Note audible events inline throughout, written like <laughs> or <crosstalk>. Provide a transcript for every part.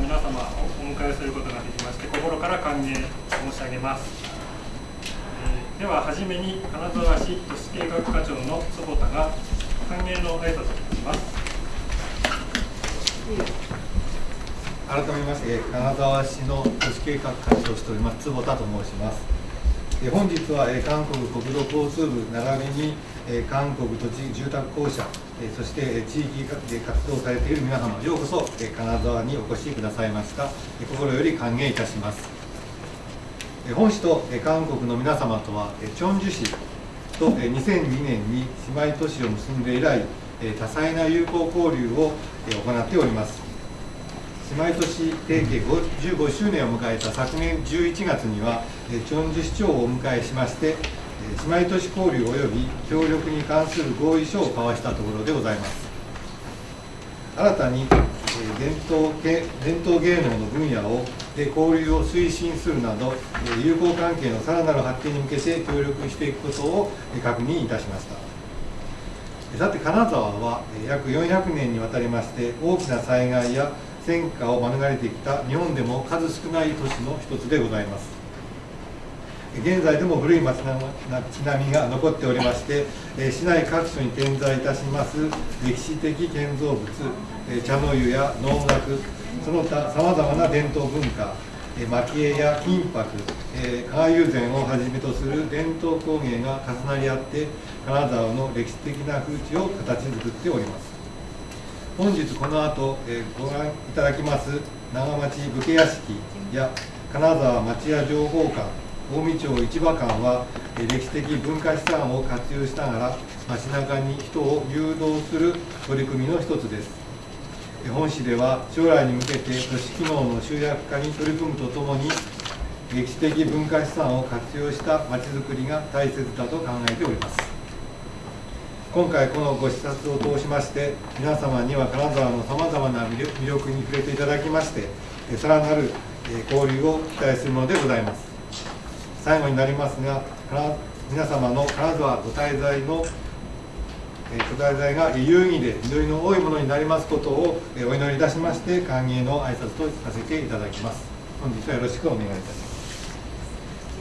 皆様をお迎えすることができまして心から歓迎申し上げます、えー、でははじめに金沢市都市計画課長の坪田が歓迎の挨拶をします。改めまして金沢市の都市計画課長をしております坪田と申します。本日は韓国国土交通部並びにえ韓国土地住宅公社えそして地域で活動されている皆様ようこそえ金沢にお越しくださいました。え心より歓迎いたします。え本市とえ韓国の皆様とはえチョンジュ市と2002年に姉妹都市を結んで以来え多彩な友好交流をえ行っております。姉妹都市提携15周年を迎えた昨年11月にはチョンジュ市長をお迎えしまして姉妹都市交流及び協力に関する合意書を交わしたところでございます。新たに伝統伝統芸能の分野をで交流を推進するなど友好関係のさらなる発展に向けて協力していくことを確認いたしました。さて金沢は約400年にわたりまして大きな災害や戦火を免れてきた日本でも数少ない都市の一つでございます。現在でも古い町並みが残っておりまして、市内各所に点在いたします歴史的建造物、茶の湯や能楽、その他さまざまな伝統文化、蒔絵や金箔、加賀友禅をはじめとする伝統工芸が重なり合って金沢の歴史的な風土を形作っております。本日この後、ご覧いただきます長町武家屋敷や金沢町屋情報館。近江町市場館は歴史的文化資産を活用しながら街中に人を誘導する取り組みの一つです。本市では将来に向けて都市機能の集約化に取り組むとともに歴史的文化資産を活用したまちづくりが大切だと考えております。今回このご視察を通しまして皆様には金沢のさまざまな魅力に触れていただきましてさらなる交流を期待するものでございます。最後になりますが皆様の金沢ご滞在のご滞在が有意義で実りの多いものになりますことをお祈りいたしまして歓迎の挨拶とさせていただきます本日はよろしくお願いいたします。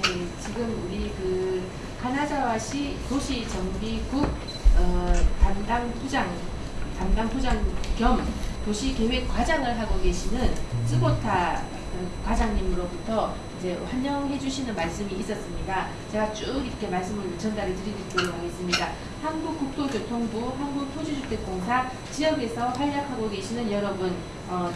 네 지금 우리 그金沢시 도시정비국 어, 담당 부장 담당 부장 겸 도시계획 과장을 하고 계시는 쯔보타 과장님으로부터 이제 환영해 주시는 말씀이 있었습니다. 제가 쭉 이렇게 말씀을 전달해 드리도록 하겠습니다. 한국국토교통부, 한국토지주택공사 지역에서 활약하고 계시는 여러분 어,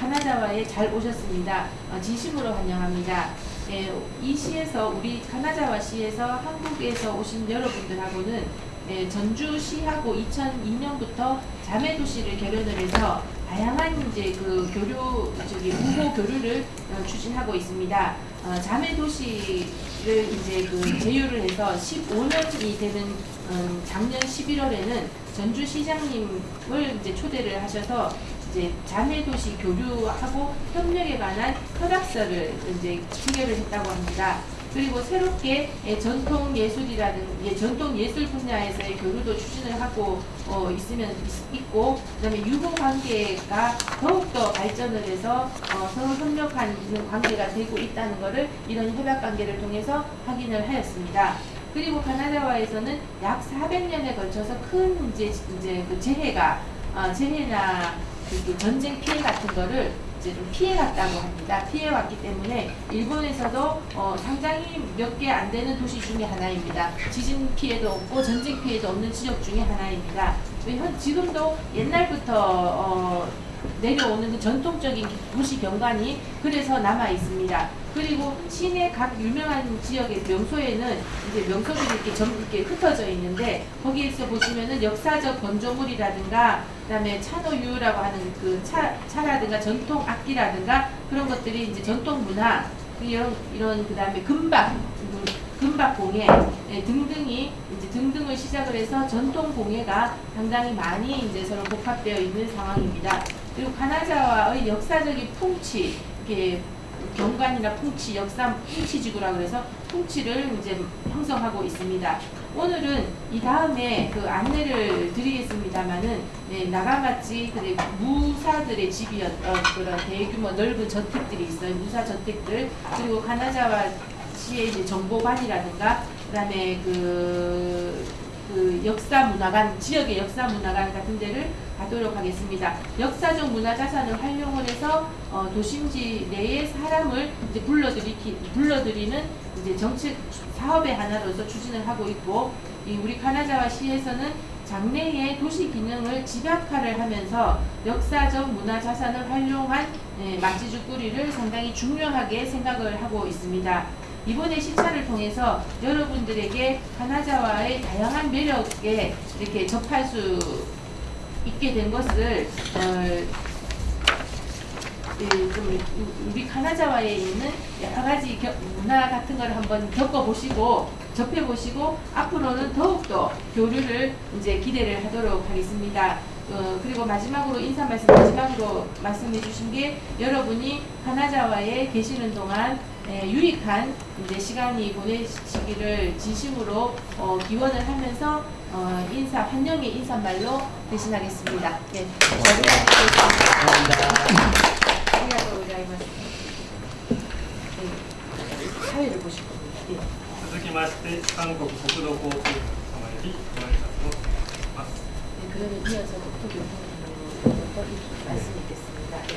카나자와에 잘 오셨습니다. 어, 진심으로 환영합니다. 예, 이 시에서 우리 카나자와 시에서 한국에서 오신 여러분들하고는 예, 전주시하고 2002년부터 자매도시를 결연을 해서 다양한 이제 그 교류 저기 우호 교류를 어, 추진하고 있습니다. 어, 자매 도시를 이제 그 제휴를 해서 15년이 되는 음, 작년 11월에는 전주 시장님을 이제 초대를 하셔서 이제 자매 도시 교류하고 협력에 관한 협약서를 이제 체결을 했다고 합니다. 그리고 새롭게 예, 전통 예술이라든 예, 전통 예술 분야에서의 교류도 추진을 하고 어, 있으면 있, 고 그다음에 유보 관계가 더욱더 발전을 해서 어, 서로 협력하는 관계가 되고 있다는 것을 이런 협약 관계를 통해서 확인을 하였습니다. 그리고 가나다와에서는 약 400년에 걸쳐서 큰 이제 이제 그 재해가 어, 재해나 전쟁 피해 같은 거를 이제 좀 피해갔다고 합니다. 피해왔기 때문에 일본에서도 어, 상당히 몇 개 안 되는 도시 중에 하나입니다. 지진 피해도 없고 전쟁 피해도 없는 지역 중에 하나입니다. 현, 지금도 옛날부터 어, 내려오는 그 전통적인 도시 경관이 그래서 남아 있습니다. 그리고 시내 각 유명한 지역의 명소에는 이제 명소들이 이렇게 전 이렇게 흩어져 있는데 거기에서 보시면은 역사적 건조물이라든가 그다음에 차노유라고 하는 그 차, 차라든가 전통 악기라든가 그런 것들이 이제 전통 문화 이런 이런 그다음에 금박 금박 공예 예, 등등이 이제 등등을 시작을 해서 전통 공예가 상당히 많이 이제 서로 복합되어 있는 상황입니다. 그리고 가나자와의 역사적인 풍치 이렇게 경관이나 풍치, 역삼 풍치 지구라 그래서 풍치를 이제 형성하고 있습니다. 오늘은 이 다음에 그 안내를 드리겠습니다만은 네, 나가마치 그래 무사들의 집이었 어, 그런 대규모 넓은 저택들이 있어요. 무사 저택들 그리고 가나자와 시의 정보관이라든가 그다음에 그, 그 역사 문화관 지역의 역사 문화관 같은 데를 가도록 하겠습니다. 역사적 문화 자산을 활용을 해서 어, 도심지 내에 사람을 이제 불러들이기 불러들이는 이제 정책 사업의 하나로서 추진을 하고 있고 이 우리 카나자와 시에서는 장래의 도시 기능을 집약화를 하면서 역사적 문화 자산을 활용한 예, 맛지주 꾸리를 상당히 중요하게 생각을 하고 있습니다. 이번에 시차를 통해서 여러분들에게 카나자와의 다양한 매력에 이렇게 접할 수 있게 된 것을 어, 우리 카나자와에 있는 여러 가지 겨- 문화 같은 걸 한번 겪어보시고 접해보시고 앞으로는 더욱더 교류를 이제 기대를 하도록 하겠습니다. 어, 그리고 마지막으로 인사 말씀 마지막으로 말씀해 주신 게 여러분이 카나자와에 계시는 동안 예, 유익한 이제 시간이 보내시기를 진심으로 어, 기원을 하면서 어, 인사 환영의 인사말로 대신하겠습니다. 네, 잘 부탁드리겠습니다. 아리가또 고자이마스. 네, 사회를 보실 겁니다. 예. 続きまして韓国国土交通局様よりご挨拶をします。 네, 그러면 이어서 국토교통부터 말씀 있겠습니다. 네.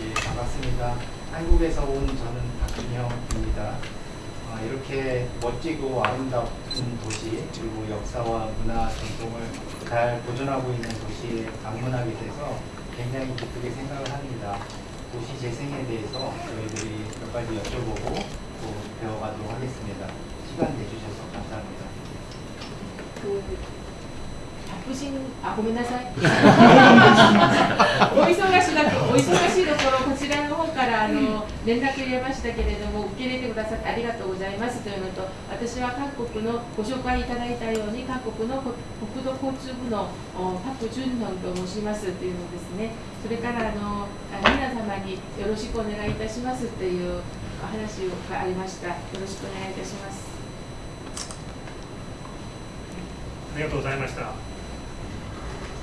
예, 반갑습니다. 한국에서 온 저는 박준영입니다. 아, 이렇게 멋지고 아름다운 도시 그리고 역사와 문화 전통을 잘 보존하고 있는 도시에 방문하게 돼서 굉장히 기쁘게 생각을 합니다. 도시 재생에 대해서 저희들이 몇 가지 여쭤보고 또 배워가도록 하겠습니다. 시간 내주셔서 감사합니다. 그 福神あごめんなさい。<laughs> お忙しなお忙しいところこちらの方からあの連絡入れましたけれども受け入れてくださってありがとうございますというのと私は各国のご紹介いただいたように各国の国土交通部のパク・ジュンノンと申しますというのですね。それからあの皆様によろしくお願いいたしますというお話がありました。よろしくお願いいたします。ありがとうございました。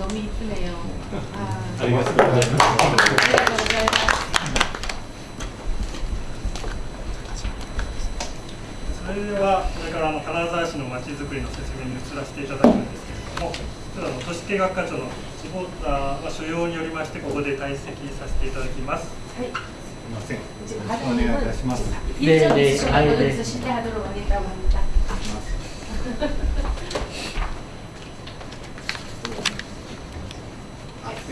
飲み詰めようありがとうございます。それではこれからあの金沢市のまちづくりの説明に移らせていただくんですけれども、ちょあの都市計画課長の地方まあ所要によりましてここで退席させていただきます。はい。すみません。お願いいたします。で、で、あれで。 いいたし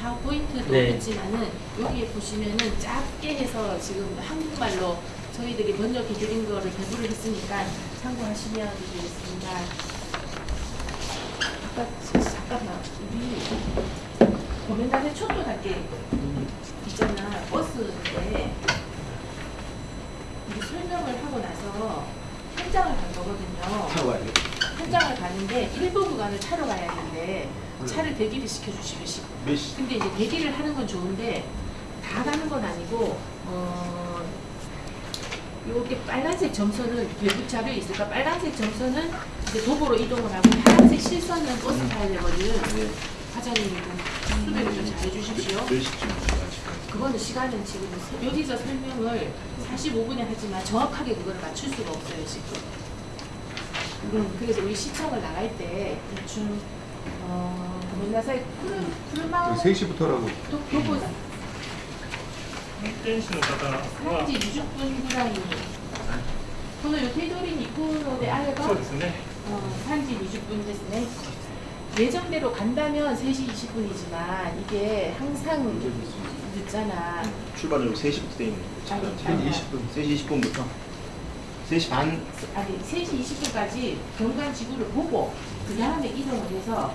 파워포인트도 네. 있지만은 여기에 보시면은 짧게 해서 지금 한국말로 저희들이 번역해 드린 거를 배부를 했으니까 참고하시면 되겠습니다. 아까 잠깐만 우리 고멘단의 초도 단계 있잖아 버스인데 우리 설명을 하고 나서 현장을 간 거거든요. 현장을 가는데 일부 구간을 차로 가야 되는데 차를 대기를 시켜주시고 싶. 근데 이제 대기를 하는 건 좋은데 다 가는 건 아니고 어 요게 빨간색 점선은 외부 차로 있을까? 빨간색 점선은 이제 도보로 이동을 하고 파란색 실선은 버스 타야 되거든. 과장님 좀 수배를 좀 잘해주십시오. 그거는 시간은 지금 여기서 설명을 45분에 하지만 정확하게 그거를 맞출 수가 없어요 지금. 음, 그래서 우리 시청을 나갈 때 대충 어, 맨날 사이 불만 3시부터라고. 또 교보 텐시는 받아라 한지 20분이라니 저는 요 테도린 이코노데 아예가 어, 산지 20분 됐네. 예정대로 간다면 3시 20분이지만 이게 항상 늦잖아. 음, 출발은 3시부터 돼 있는 거죠 3시 20분 3시 20분부터. 3시 반. 아니 3시 20분까지 경관 지구를 보고 그 다음에 이동을 해서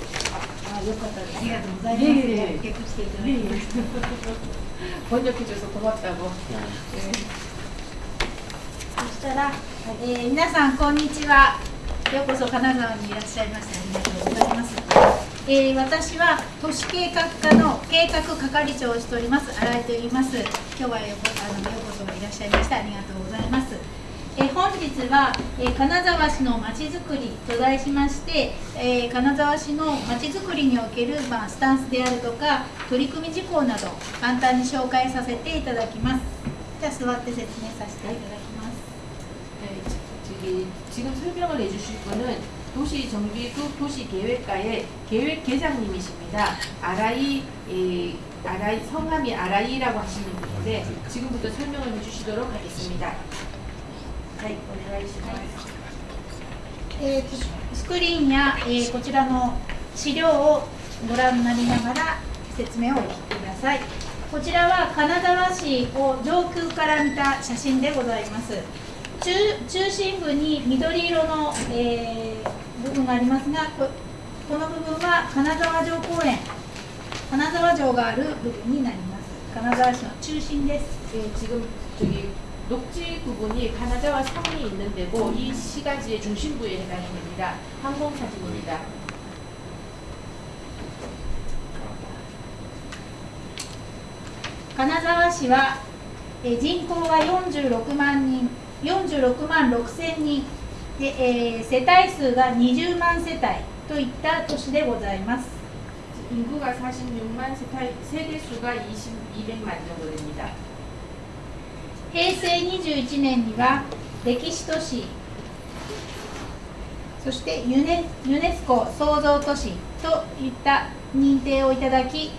あ、よかったありがとうございます。えー、結していただきました。翻訳中、そこまったの。そしたら、え。ー、皆さん、こんにちは。ようこそ神奈川にいらっしゃいました。ありがとうございます。え。ー、私は都市計画課の計画係長をしております新井と言います今日はよあのようこそいらっしゃいましたありがとうございますえ本日は、え金沢市のまちづくりと題しまして、え金沢市のまちづくりにおける、まあ、スタンスであるとか取り組み事項など簡単に紹介させていただきますじゃあ座って説明させていただきます、 네, 次금설명을 해주실 분은 도시정비국 도시계획과의 계획계장님이십니 다. 아라 이, 에, 아라이 성함이 아라이라고 하시는 분인데 지금부터 설명을 해주시도록 하겠습니 다. はいお願いします、えーと、スクリーンや、えー、こちらの資料をご覧になりながら説明をお聞きください。こちらは金沢市を上空から見た写真でございます。中中心部に緑色の、えー、部分がありますがここの部分は金沢城公園金沢城がある部分になります。金沢市の中心です、えー 녹지 부분이 가나자와 섬이 있는 데고 이 시가지의 중심부에 해당이 됩니다. 항공 사진입니다. 金沢市はえー人口が46万人46万6千人で、えー世帯数が20万世帯といった都市でございます 인구가 46만 세타이, 세대 수가 20, 200만 정도 됩니다. 平成21年には歴史都市そしてユネユネスコ創造都市といった認定をいただき、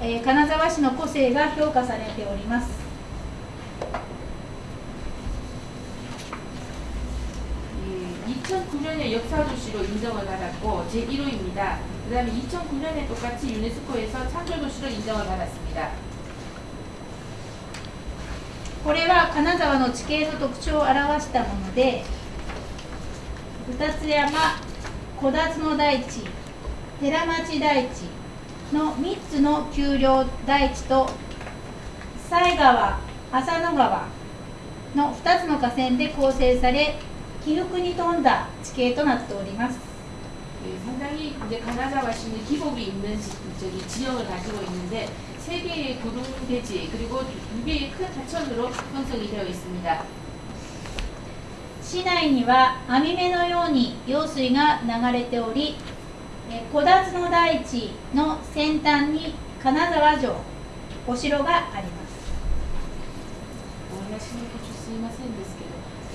えー金沢市の個性が評価されております 2009년에 역사도시로 인정을 받았고 제1호입니다. 그 다음에 2009년에 똑같이 유네스코에서 창조도시로 인정을 받았습니다. これは金沢の地形の特徴を表したもので二つ山小辰の大地寺町大地の3つの丘陵大地と犀川浅野川の2つの河川で構成され起伏に富んだ地形となっております 예, 상당히 이제 가나자와시는 기복이 있는 지, 저기 지형을 가지고 있는데 세 개의 구름 대지 그리고 두 개의 큰 하천으로 형성이 되어 있습니다. 市内には網目のように用水が流れておりえー小辰の大地の先端に金沢城お城があります 원하시는 고추すいませんですけど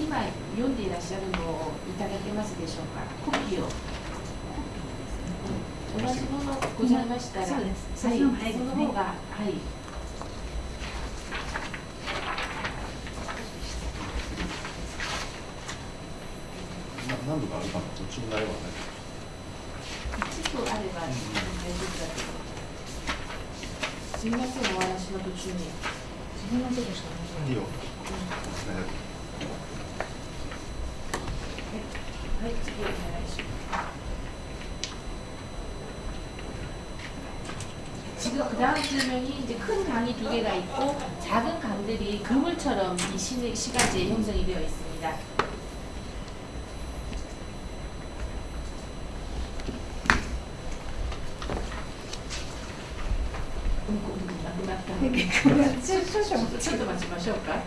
今読んでいらっしゃるのをいただけますでしょうかコピーを 同じものございましたらそうですはい、その方が早いですねその方がはい何度かあるかな途中ないわね一部あれば大丈夫だけどすいませんお話の途中に自分のとこしかないいいよはい、次お願いします. 지금 그 다음 질문이 이제 큰 강이 두 개가 있고 작은 강들이 그물처럼 이 시, 시가지에 형성이 되어 있습니다. 되게 그냥 마셔볼까?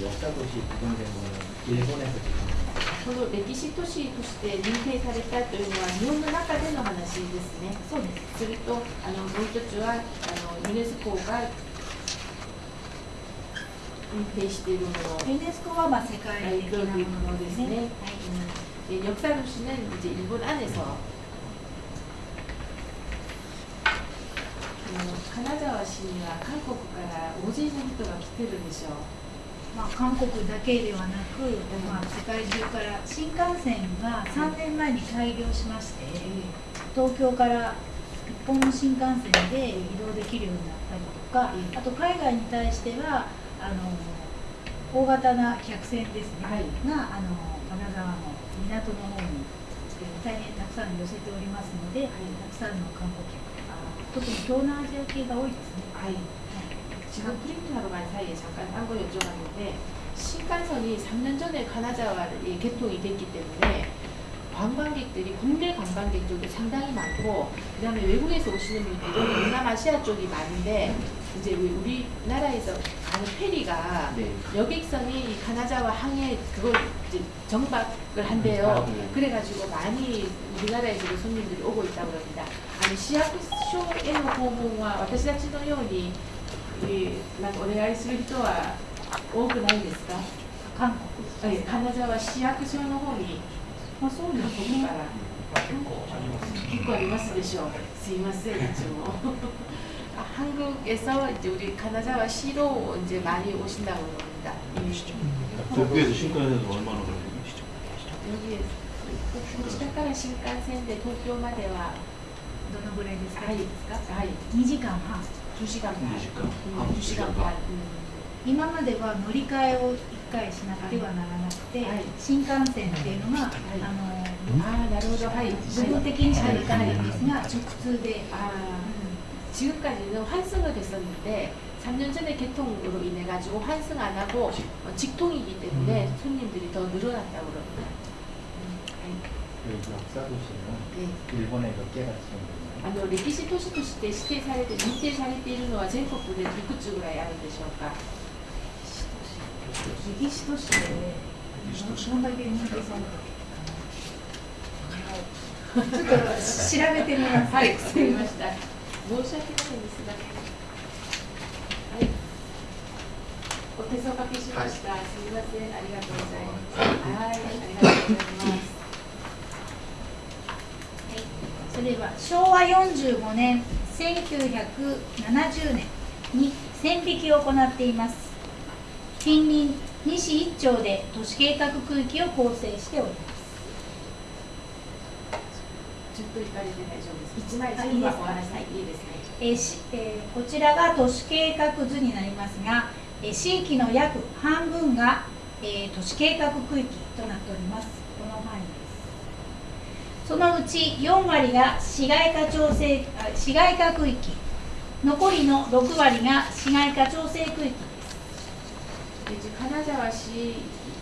역사도시 구동된 거는 일본에서 지금 この歴史都市として認定されたというのは日本の中での話ですね。そうです。するとあのもう一つはあのユネスコが認定しているもの。ユネスコはまあ世界的なものですね。はい 예, 역사 도시는 이제 일본 안에서 어, 가나자와 시와 한국 から大勢の人が来てるでしょう。 まあ、韓国だけではなく、まあ、世界中から新幹線が3年前に開業しまして、東京から一本の新幹線で移動できるようになったりとか、あと海外に対してはあの大型な客船ですね、はい。があの金沢の港の方にえー大変たくさん寄せておりますので、たくさんの観光客特に東南アジア系が多いですね。아 이, 지금 프린트하러 간 사이에 잠깐 딴 거 여쭤봤는데 신간선이 3년 전에 가나자와 개통이 됐기 때문에 관광객들이 국내 관광객 쪽이 상당히 많고 그 다음에 외국에서 오시는 분들은 동남아시아 쪽이 많은데 이제 우리나라에서 가는 페리가 네. 여객선이 가나자와 항해 그걸 이제 정박을 한대요. 아, 네. 그래가지고 많이 우리나라에서도 손님들이 오고 있다고 합니다. 아니 시아쿠쇼에노 고봉와 와타시다 치노요니 ーなんかお願いする人は多くないですか？韓国えー金沢市役所の方にまあ、そうこですこから結構ありますでしょう。すいませんいつも。 아, 한국에서 이제 우리 가나자와 시로 이제 많이 오신다고 합니다. 예. 도쿄에서 신권에서 얼마나 걸리는 여기에 こちらから新幹線で東京まではどのぐらいですか、はいですかはい2時間半 2時間半。 2時間うん2時間半。今までは乗り換えを1回しなくてはならなくて、はい新幹線っていうのが、いあああなるほどはい。の部分的にしか行かないんですが、直通で、 아 지금까지는 환승을 됐었는데 3년 전에 개통으로 인해 가지고 환승 안 하고 어, 직통이기 때문에 손님들이 더 늘어났다고 그럽니다. あの歴史都市として指定されて認定されているのは全国でいくつぐらいあるでしょうか？歴史都市で、どんだけ認定されたちょっと調べてみます。はい、わかりました。申し訳ないんですが。はい。お手数おかけしました。すみません、ありがとうございます。はい、ありがとうございます。それでは昭和45年1970年に線引きを行っています近隣西一町で都市計画区域を構成しておりますちょっと行かれて大丈夫です。一枚あ全部いいですかお話しいいですね。えーしえーこちらが都市計画図になりますが、えー地域の約半分が、えー都市計画区域となっておりますそのうち4割が市街化調整あ市街化区域残りの6割が市街化調整区域です 이제 가나자와시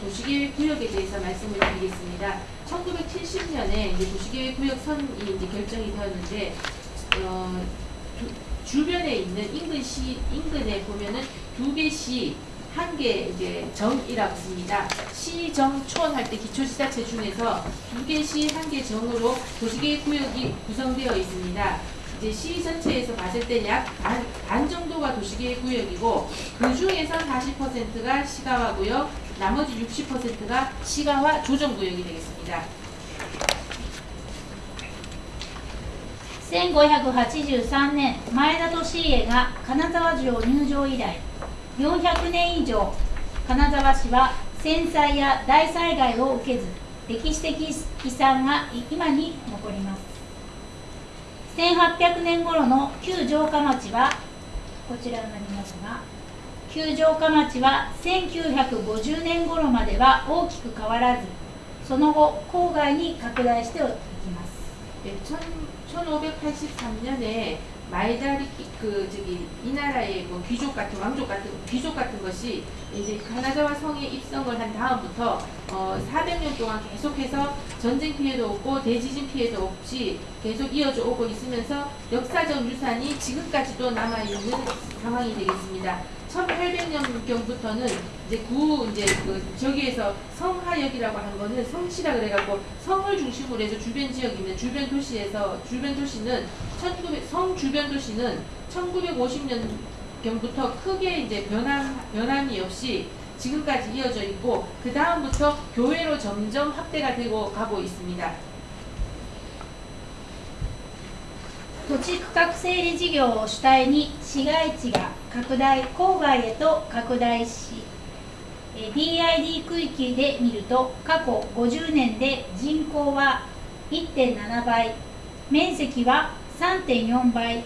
도시계획구역에 대해서 말씀을 드리겠습니다. 1970년에 이제 도시계획구역 선이 이제 결정이 되었는데 어, 주- 주변에 있는 인근시 인근에 보면은 두 개시 한 개 이제 정이라고 씁니다. 시정촌 할 때 기초지자체 중에서 두 개시 한 개 정으로 도시계획구역이 구성되어 있습니다. 이제 시 전체에서 봤을 때 약 반 반 정도가 도시계획구역이고 그 중에서 40%가 시가화구역, 나머지 60%가 시가화 조정구역이 되겠습니다. 1583年前田利家が金沢城入城以来 400年以上金沢市は戦災や大災害を受けず歴史的遺産が今に残ります。1800年頃の旧城下町はこちらになりますが旧城下町は1950年頃までは大きく変わらずその後郊外に拡大していきます。1583年에 마이다리 그 저기 이 나라의 뭐 귀족 같은 왕족 같은 귀족 같은 것이 이제 가나자와 성에 입성을 한 다음부터 어 400년 동안 계속해서 전쟁 피해도 없고 대지진 피해도 없이 계속 이어져 오고 있으면서 역사적 유산이 지금까지도 남아 있는 상황이 되겠습니다. 1800년경부터는 이제 구 이제 그 저기에서 성하역이라고 하는 거는 성시라 그래갖고 성을 중심으로 해서 주변 지역입니다. 주변 도시에서 주변 도시는 1900, 성 주변 도시는 1950년 경부터 크게 이제 변함 변함이 없이 지금까지 이어져 있고 그 다음부터 교회로 점점 확대가 되고 가고 있습니다. 土地区画整理事業を主体に市街地が拡大郊外へと拡大しえー DID 区域で見ると過去50年で人口は1.7倍面積は3.4倍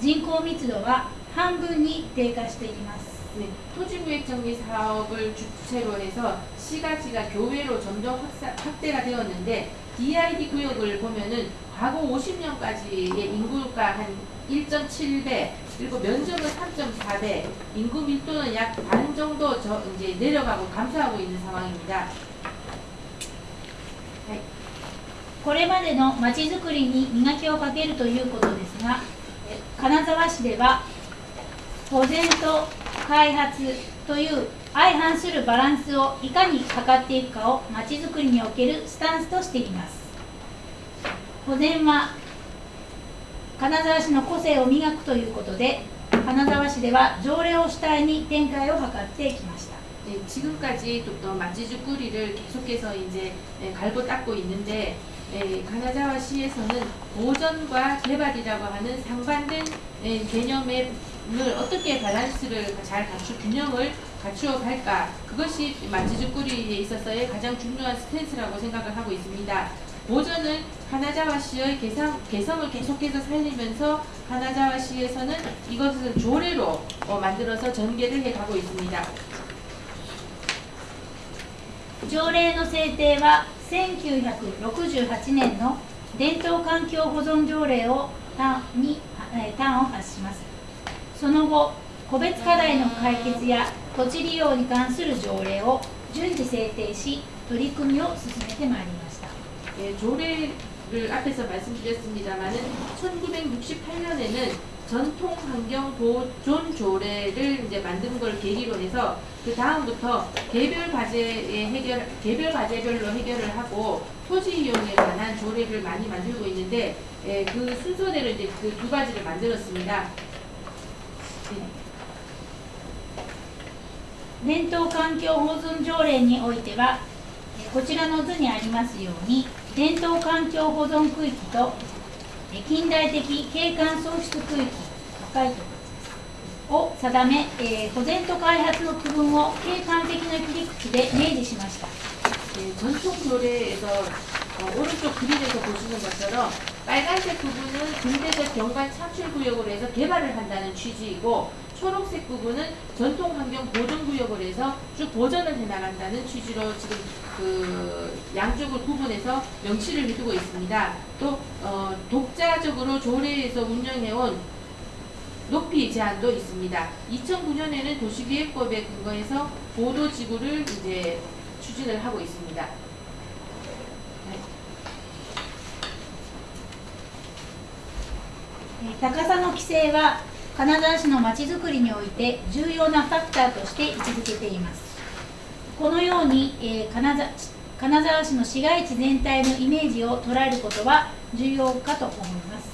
人口密度は半分に低下しています 네, 토지구획 정리 사업을 주체로 해서 시가지가 교외로 점점 확사, 확대가 되었는데 DID 구역을 보면은 과거 50년까지의 인구가 한 1.7배 그리고 면적은 3.4배 인구 밀도는 약 반 정도 저 이제 내려가고 감소하고 있는 상황입니다. これまでのまちづくりに磨きをかけるということですがえ金沢市では保全と開発という相反するバランスをいかに図っていくかをまちづくりにおけるスタンスとしています 保全は金沢市の個性を磨くということで金沢市では条例を主体に展開を図ってきました 네, 지금까지 또 마치주꾸리를 계속해서 이제 예, 갈고 닦고 있는데 예, 가나자와 시에서는 보전과 개발이라고 하는 상반된 예, 개념을 어떻게 밸런스를 잘 갖추 균형을 갖추어 갈까 그것이 마치주꾸리에 있어서의 가장 중요한 스탠스라고 생각을 하고 있습니다. 보전은 가나자와 시의 개성, 개성을 계속해서 살리면서 가나자와 시에서는 이것을 조례로 어, 만들어서 전개를 해가고 있습니다. 条例の制定は1968年の伝統環境保存条例を端にえー端を発しますその後個別課題の解決や土地利用に関する条例を順次制定し取り組みを進めてまいりました 예, 조례를 앞에서 말씀드렸습니다만은 1968년에는 전통 환경 보존 조례를 이제 만든 걸 계기로 해서 그 다음부터 개별 과제의 해결 개별 과제별로 해결을 하고 토지 이용에 관한 조례를 많이 만들고 있는데 예, 그 순서대로 이제 그 두 가지를 만들었습니다. 네. 伝統環境保存条例においてはえーこちらの図にありますように 伝統環境保存区域とえー近代的景観創出区域赤いところですを定め、えー保全と開発の区分を景観的な切り口で明示しました 네, 전통 조례에서 어, 오른쪽 그림에서 보시는 것처럼 빨간색 부분은 근대적 경관 창출 구역으로 해서 개발을 한다는 취지이고 초록색 부분은 전통 환경 보존 구역으로 해서 쭉 보전을 해 나간다는 취지로 지금 그 양쪽을 구분해서 명시를 해두고 있습니다. 또 어, 독자적으로 조례에서 운영해온 높이 제한도 있습니다. 2009년에는 도시계획법에 근거해서 보도지구를 이제 추진을 하고 있습니다. えー高さの規制は 金沢市のまちづくりにおいて重要なファクターとして位置づけていますこのように、えー金沢金沢市の市街地全体のイメージを捉えることは重要かと思います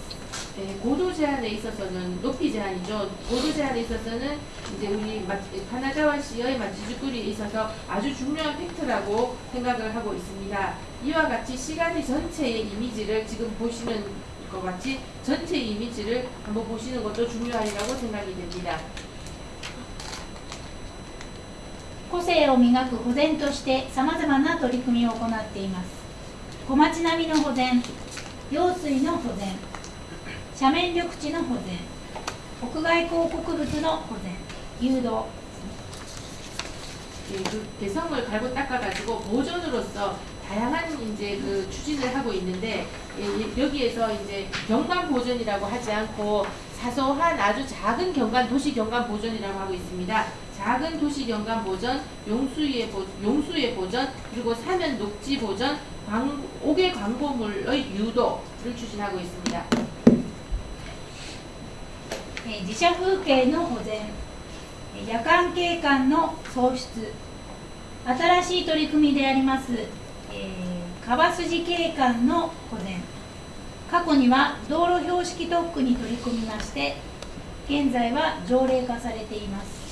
네, 고도 제한에 있어서는 높이 제한이죠. 고도 제한에 있어서는 이제 우리 마- 가나자와 시의 마치주꾸리에 있어서 아주 중요한 팩트라고 생각을 하고 있습니다. 이와 같이 시간이 전체의 이미지를 지금 보시는 것 같이 전체 이미지를 한번 보시는 것도 중요하리라고 생각이 됩니다. 個性を磨く保全としてさまざまな取り組みを行っています小町並みの保全用水の保全斜面緑地の保全屋外広告物の保全誘導 예, 그 개성을 갈고 닦아가지고 보존으로서 다양한 이제 그 추진을 하고 있는데 예, 여기에서 이제 경관 보존이라고 하지 않고 사소한 아주 작은 경관 도시 경관 보존이라고 하고 있습니다. 작은 도시 경관 보존, 용수의 보, 용수의 보존, 그리고 사면 녹지 보존, 광, 옥외 광고물의 유도를 추진하고 있습니다. えー自社風景の保全えー夜間景観の創出新しい取り組みであります、 えー川筋景観の保全過去には道路標識特区に取り組みまして現在は条例化されています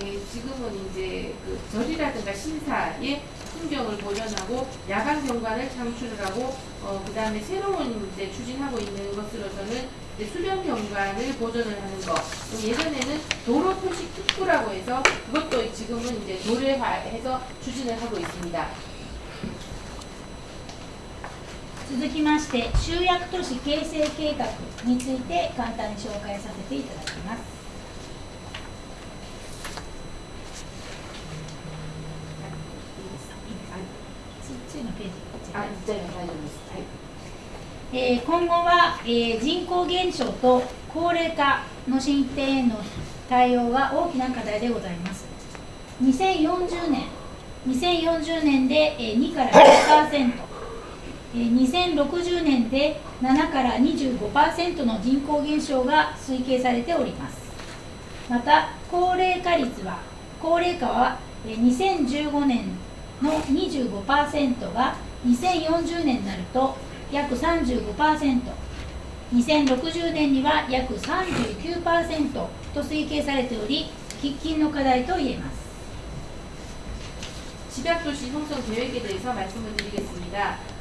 예, 지금은 이제 그 절이라든가 신사의 풍경을 보존하고 야간 경관을 창출을 하고 어, 그 다음에 새로운 이제 추진하고 있는 것으로서는 이제 수변 경관을 보존을 하는 것. 또 예전에는 도로 표식 특구라고 해서 그것도 지금은 이제 도래화해서 추진을 하고 있습니다. 続きまして集約都市形成計画について簡単に紹介させていただきます、今後は、えー、人口減少と高齢化の進展への対応は大きな課題でございます。2040年2040年で、えー、2から1% 2060年で7から25%の人口減少が推計されておりますまた高齢化率は高齢化はえー2015年の25%が2040年になると約 35%2060 年には約39%と推計されており喫緊の課題と言えます 집약도시 형성 계획에 대해서 말씀을 드리겠습니다. 다.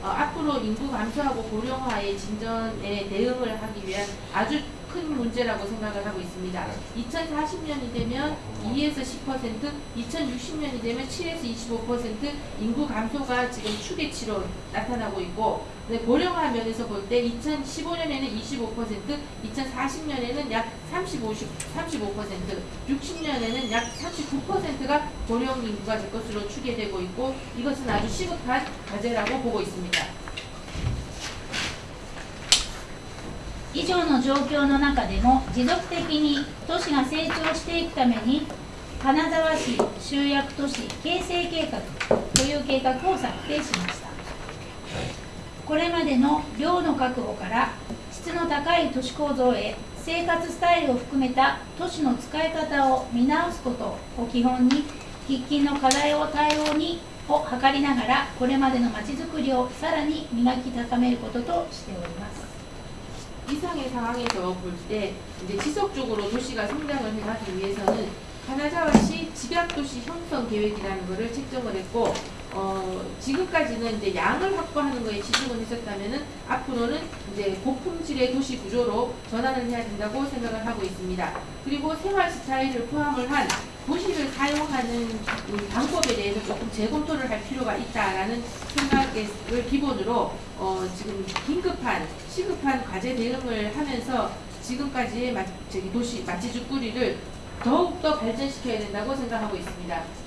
어, 앞으로 인구 감소하고 고령화의 진전에 대응을 하기 위한 아주 큰 문제라고 생각을 하고 있습니다. 2040년이 되면 2에서 10%, 2060년이 되면 7에서 25% 인구 감소가 지금 추계치로 나타나고 있고 네, 고령화 면에서 볼 때 2015년에는 25%, 2040년에는 약 35, 35%, 60년에는 약 39%가 고령 인구가 될 것으로 추계되고 있고 이것은 아주 시급한 과제라고 보고 있습니다. 以上の状況の中でも持続的に都市が成長していくために金沢市集約都市形成計画という計画を策定しました。これまでの量の確保から質の高い都市構造へ生活スタイルを含めた都市の使い方を見直すことを基本に喫緊の課題を対応にを図りながらこれまでのまちづくりをさらに磨き高めることとしております。 이상의 상황에서 볼 때 이제 지속적으로 도시가 성장을 해가기 위해서는 가나자와시 집약도시 형성 계획이라는 것을 책정을 했고 어, 지금까지는 이제 양을 확보하는 거에 치중을 했었다면은 앞으로는 이제 고품질의 도시 구조로 전환을 해야 된다고 생각을 하고 있습니다. 그리고 생활 스타일을 포함을 한 도시를 사용하는 이 방법에 대해서 조금 재검토를 할 필요가 있다라는 생각을 기본으로 어, 지금 긴급한 시급한 과제 대응을 하면서 지금까지의 마, 도시 마치주꾸리를 더욱더 발전시켜야 된다고 생각하고 있습니다.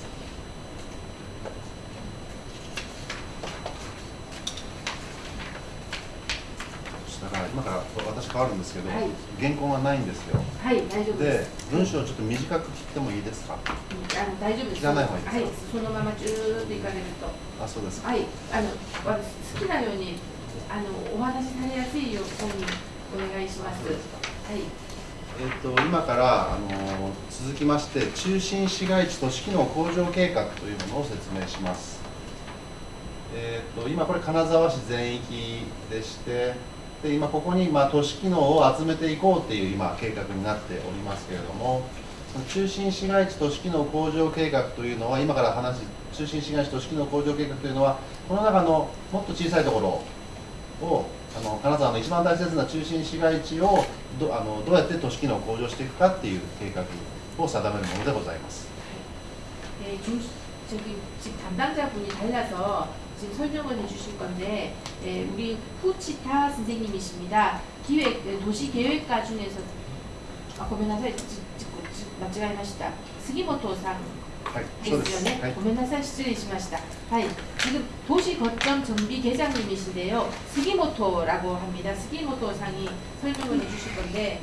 だから今から私変わるんですけど、はい原稿がないんですよはい、大丈夫で。です文章をちょっと短く切ってもいいですか？あの大丈夫です。切らない方がいいですか？はい、そのままずーっといかれると。あそうですかはい、あの、私好きなように、あの、お話しされやすいようにお願いします。はい。えっと今からあの続きまして中心市街地都市機能向上計画というものを説明しますえっと今これ金沢市全域でしてで今ここにまあ都市機能を集めていこうっていう今計画になっておりますけれどもその中心市街地都市機能向上計画というのは今から話す中心市街地都市機能向上計画というのはこの中のもっと小さいところをあの金沢の一番大切な中心市街地をどあのどうやって都市機能を向上していくかっていう計画を定めるものでございます。 네, 중, 저기 지금 담당자분이 달라서 지금 설명을 해주실 건데 예, 우리 후치타 선생님이십니다. 기획 예, 도시 계획가 중에서 아, 고민하세요. 맞지가 하시다. 스기모토 상 はい、 했어요. はい 네. ごめんなさい失礼しました. 하이. 지금 도시 거점 정비 계장님이신데요. 스기모토라고 합니다. 스기모토 상이 설명을 해주실 건데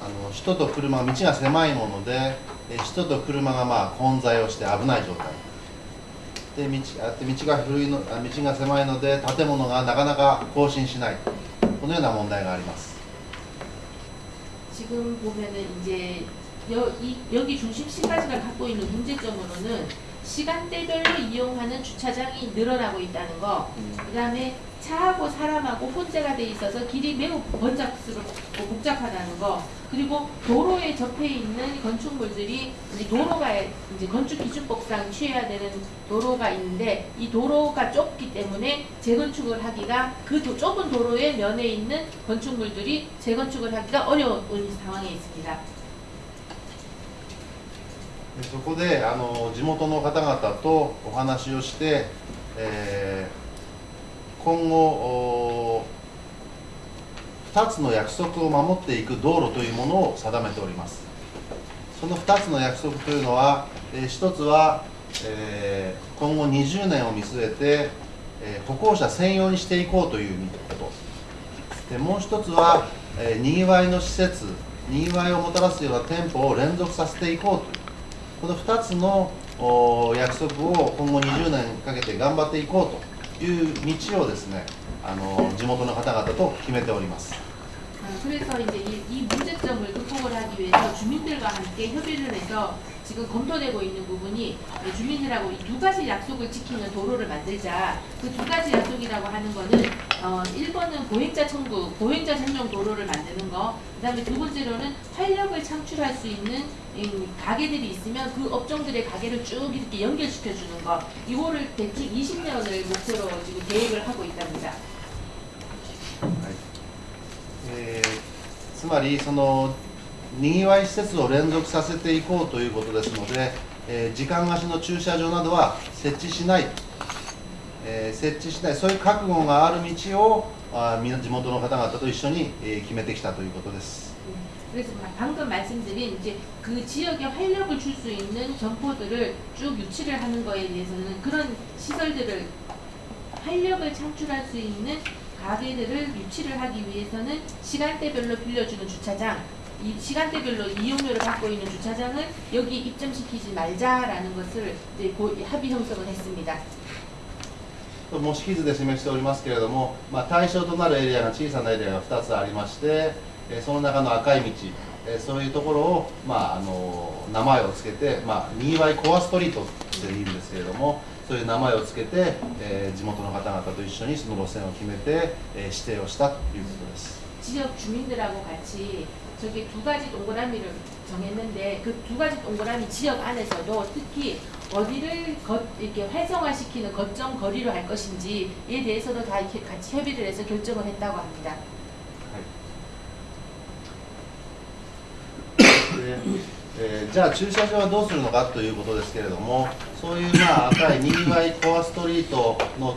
あの人と車道が狭いもので、えー人と車がまあ混在をして危ない状態で道あって道が古いのあ道が狭いので建物がなかなか更新しないこのような問題があります 지금 보면은 이제 여, 이, 여기 중심 시가지가 갖고 있는 문제점으로는 시간대별로 이용하는 주차장이 늘어나고 있다는 거, 그 다음에 차하고 사람하고 혼재가 돼 있어서 길이 매우 번잡스럽고 복잡하다는 거, 그리고 도로에 접해 있는 건축물들이 이제 도로가 이제 건축 기준법상 취해야 되는 도로가 있는데 이 도로가 좁기 때문에 재건축을 하기가 그 도- 좁은 도로의 면에 있는 건축물들이 재건축을 하기가 어려운 상황에 있습니다. でそこであの地元の方々とお話をして、えー 今後2つの約束を守っていく道路というものを定めております。その2つの約束というのは、え1つは、え今後20年を見据えて、え歩行者専用にしていこうということ。でもう1つは、えにぎわいの施設にぎわいをもたらすような店舗を連続させていこうという。この2つの約束を今後20年かけて頑張っていこうと。いう道をですねあの地元の方々と決めております 아, 그래서 이제 이, 이 문제점을 극복을 하기 위해서 주민들과 함께 협의를 해서 지금 검토되고 있는 부분이 네, 주민들하고 이 두 가지 약속을 지키는 도로를 만들자. 그 두 가지 약속이라고 하는 거는 어, 1번은 보행자 청구, 보행자 전용 도로를 만드는 거. 그다음에 두 번째로는 활력을 창출할 수 있는 음, 가게들이 있으면 그 업종들의 가게를 쭉 이렇게 연결시켜 주는 거. 이거를 대충 20년을 목표로 지금 계획을 하고 있답니다. えーつまりその にぎわい施設を連続させていこうということですので、えー時間貸しの駐車場などは設置しない、えー設置しないそういう覚悟がある道をあーみんな地元の方々と一緒に、えー決めてきたということです 그래서 마- 방금 말씀드린 이제 그 지역에 활력을 줄 수 있는 점포들을 쭉 유치를 하는 거에 대해서는 그런 시설들을 활력을 창출할 수 있는 가게들을 유치를 하기 위해서는 시간대별로 빌려주는 주차장, 이 시간대별로 이용료를 받고 있는 주차장은 여기 입점시키지 말자라는 것을 이제 합의 형성을 했습니 다. もう式図で示しておりますけれども、まあ、対象となるエリアが小さなエリアが2つありまして、えその中の赤い道、えそういうところを、まあ、あの名前を付けて、まあ、にーワイコアストリートって言うんですけれども、そういう名前を付けて、え地元の方々と一緒にその路線を決めて、え指定をしたということです。地域住民들하고같이 저기 두 가지 동그라미를 정했는데 그 두 가지 동그라미 지역 안에서도 특히 어디를 거, 이렇게 활성화시키는 거점 거리로 할 것인지에 대해서도 다 이렇게 같이 협의를 해서 결정을 했다고 합니다. でえーじゃあ駐車場はどうするのかということですけれどもそういうまあ赤いにぎわいコアストリートの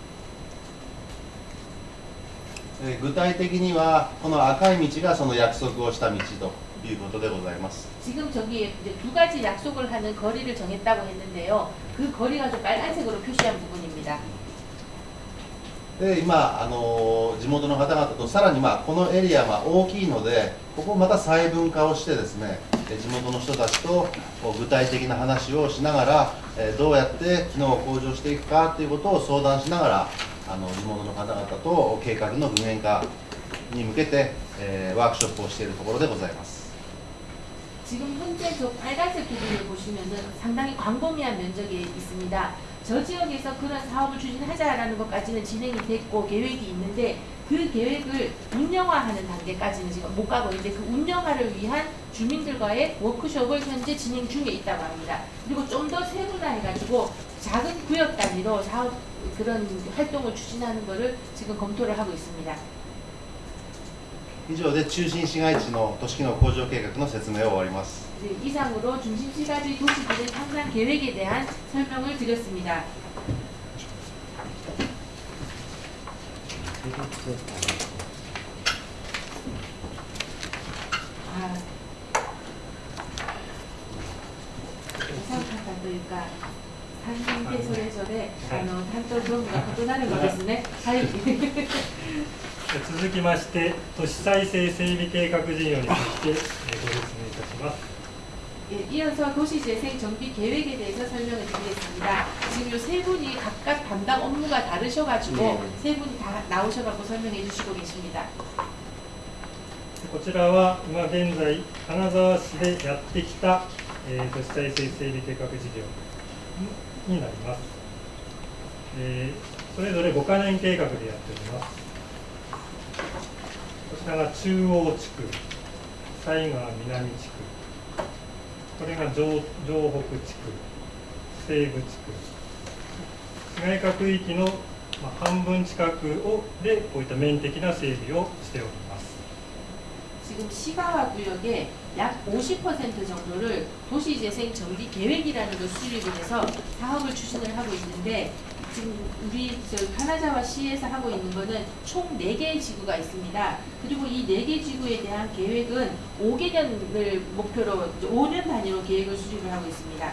えー具体的にはこの赤い道がその約束をした道ということでございます 지금 저기에 이제 두 가지 약속을 하는 거리를 정했다고 했는데요. 그 거리가 좀 빨간색으로 표시한 부분입니다. で今、あの地元の方々とさらに、まあ、このエリアは大きいのでここをまた細分化をしてですね、 え地元の人たちとこう具体的な話をしながら、えどうやって機能を向上していくかということを相談しながら あの地元の方々と計画の具現化に向けて、えワークショップをしているところでございます。 지금 현재 저 빨간색 부분을 보시면은 상당히 광범위한 면적이 있습니다. 저 지역에서 그런 사업을 추진하자라는 것까지는 진행이 됐고 계획이 있는데 그 계획을 운영화하는 단계까지는 지금 못 가고 있는데 그 운영화를 위한 주민들과의 워크숍을 현재 진행 중에 있다고 합니다. 그리고 좀 더 세분화해가지고 작은 구역 단위로 사업 그런 활동을 추진하는 것을 지금 검토를 하고 있습니다. 以上で中心市街地の都市機能向上計画の説明を終わります。 네, 이상으로 중심시가지 도시들의 상상 계획에 대한 설명을 드렸습니다. <laughs> というか、3人でそれぞれ、あの担当業務が異なるのですね。はい。続きまして都市再生整備計画事業についてえーご説明いたします 예, 이어서 도시재생 정비 계획에 대해서 설명을 드리겠습니다. 지금 이 세 분이 각각 담당 업무가 다르셔가지고 세 분이 다 나오셔가지고 설명해 주시고 계십니다. こちらは今現在金沢市でやってきた、えー、都市再生整備計画事業になります、えーそれぞれ5カ年計画でやっておりますこちらが中央地区西川南地区これが城城北地区西部地区 市街化区域の、まあ、半分近くをでこういった面的な整備をしております 지금 시가와 구역의 약 50% 정도를 도시재생 정비 계획이라는 걸 수립을 해서 사업을 추진을 하고 있는데 지금 우리 저 카나자와 시에서 하고 있는 거는 총 4개의 지구가 있습니다. 그리고 이 4개 지구에 대한 계획은 5개년을 목표로 5년 단위로 계획을 수립을 하고 있습니다.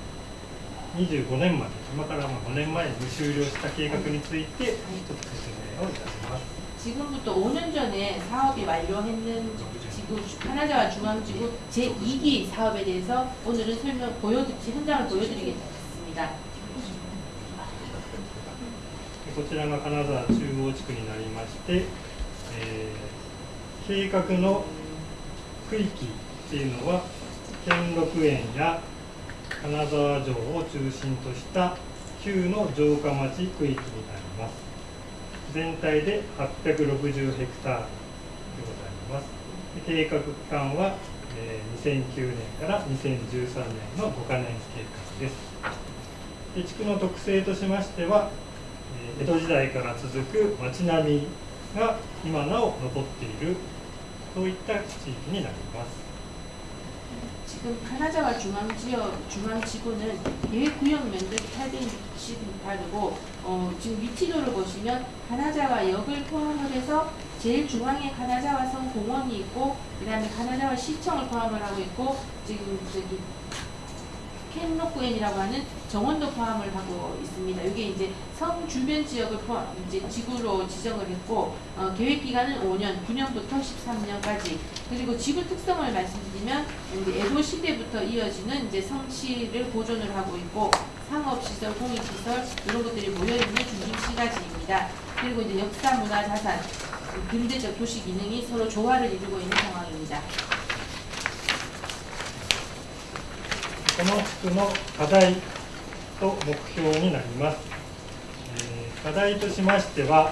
25年まで今からまあ5年前に終了した計画についてちょっと説明をいたします 지금부터 5년 전에 사업이 완료했는 지구 카나자와 중앙지구 제2기 사업에 대해서 오늘은 설명 보여드 현장을 보여드리겠습니다. でこちらが金沢中央地区になりまして、えー計画の区域っていうのは兼六園や 金沢城を中心とした旧の城下町区域になります。全体で860ヘクタールでございます。計画期間は、えー2009年から2013年の5カ年計画です。で地区の特性としましてはえ江戸時代から続く町並みが今なお残っているそういった地域になります。 지금 카나자와 중앙지역 중앙지구는 계획구역 면적이 860헥타르고 어, 지금 위치도를 보시면 카나자와 역을 포함을 해서 제일 중앙에 카나자와 성 공원이 있고 그 다음에 카나자와 시청을 포함을 하고 있고 지금 저기 켄로쿠엔이라고 하는 정원도 포함을 하고 있습니다. 이게 이제 성 주변 지역을 포함 이제 지구로 지정을 했고 어, 계획 기간은 5년, 9년부터 13년까지 그리고 지구 특성을 말씀드리면 이제 에도 시대부터 이어지는 이제 성씨를 보존을 하고 있고 상업 시설, 공익 시설 이런 것들이 모여 있는 중심 시가지입니다. 그리고 이제 역사, 문화, 자산, 근대적 도시 기능이 서로 조화를 이루고 있는 상황입니다. この地区の課題と目標になります。えー課題としましては、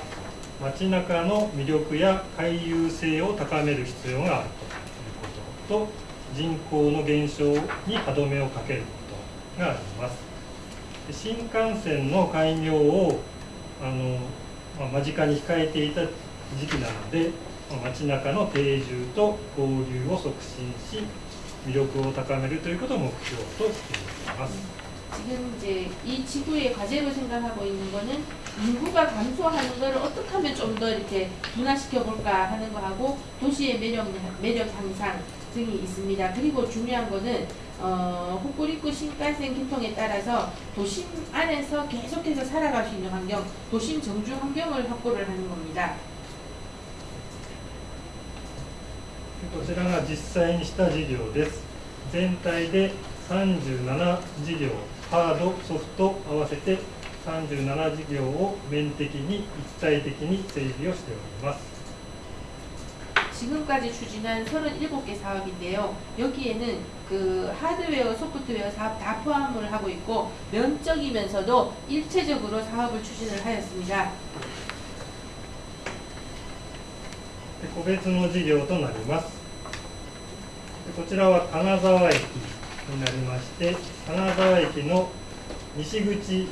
街中の魅力や回遊性を高める必要があるということと、人口の減少に歯止めをかけることがあります。新幹線の開業をあの、まあ間近に控えていた時期なので、ま街中の定住と交流を促進し、 魅力を高めるということを目標としています。 지금 이제 이 지구의 과제로 생각하고 있는 거는 인구가 감소하는 것을 어떻게 하면 좀 더 이렇게 둔화시켜 볼까 하는 거하고 도시의 매력 매력 향상 등이 있습니다. 그리고 중요한 거는 어, 호쿠리쿠 신칸센 개통에 따라서 도심 안에서 계속해서 살아갈 수 있는 환경, 도심 정주 환경을 확보를 하는 겁니다. こちらが実際にした事業です。全体で37事業、ハード、ソフト合わせて37事業を面的に一体的に整備をしております。 지금까지 추진한 37개 사업인데요. 여기에는 그 하드웨어, 소프트웨어 사업 다 포함을 하고 있고 면적이면서도 일체적으로 사업을 추진을 하였습니다. で個別の事業となります。 でこちらは金沢駅になりまして、金沢駅の西口、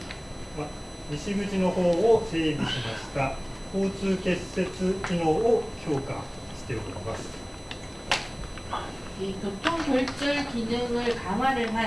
ま、西口の方を整備しました交通結節機能を強化しております。 이 교통 결절 기능을 강화를 한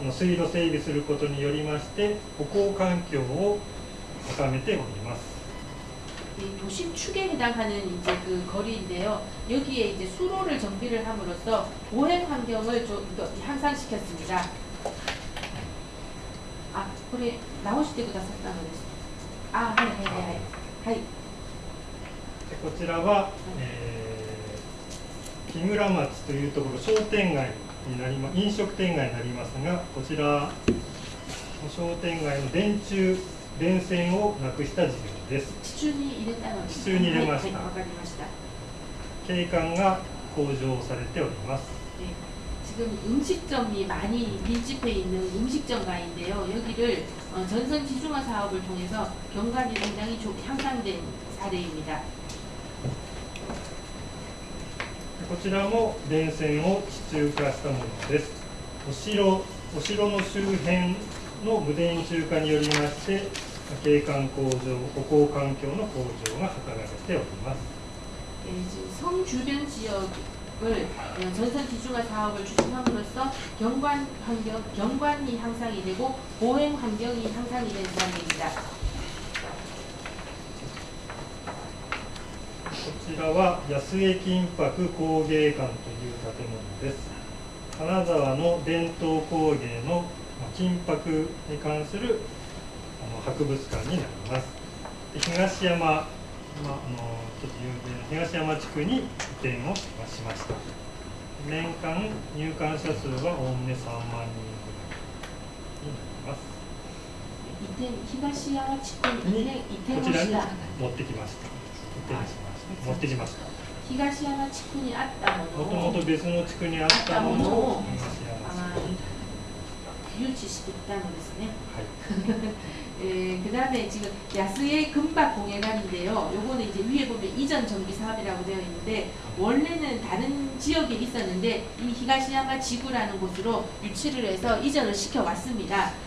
あの水路整備することによりまして歩行環境を高めております。 이 도심 축에 해당하는 이제 그 거리인데요. 여기에 이제 수로를 정비를 함으로써 보행 환경을 좀 더 향상시켰습니다. 아, 그래 나오실 때보다 샀다는 거です. 아, 하이 하이 하이 하이. でこちらは、えー木村町というところ商店街 になりま飲食店街になりますがこちらの商店街の電柱電線をなくした事業です。 지춘이 이랬다는 地中に入れました 네, わかりました. 景観が向上されております。 네, 지금 음식점이 많이 밀집해 있는 음식점가인데요. 여기를 어, 전선 지중화 사업을 통해서 경관이 굉장히 조- 향상된 사례입니다. こちらも電線を地中化したものです。お城お城の周辺の無電柱化によりまして景観向上、歩行環境の向上が図られております。 예, 지금 성 주변 지역을 어, 전선 지중화 사업을 추진함으로써 경관 환경 경관이 향상이 되고 보행 환경이 향상이 된 사례입니다. ちらは安江金箔工芸館という建物です。金沢の伝統工芸の金箔に関する博物館になります。東山、まあ、あのちょっと有名な東山地区に移転をしました。年間入館者数はおおむね3万人ぐらいになります。移転東山地区に、移転こちらに持ってきました。移転しました。持ってきました。 히가시야마 치킨이 아ったももとのをもと別の地区にあったものを東山地区に、 유치시켰다는 것이네. はい、 <laughs> 예, 그 다음에 지금 야스의 금박 공예관인데요. 요거는 이제 위에 보면 이전 정비 사업이라고 되어 있는데 원래는 다른 지역에 있었는데 이 히가시야마 지구라는 곳으로 유치를 해서 이전을 시켜왔습니다.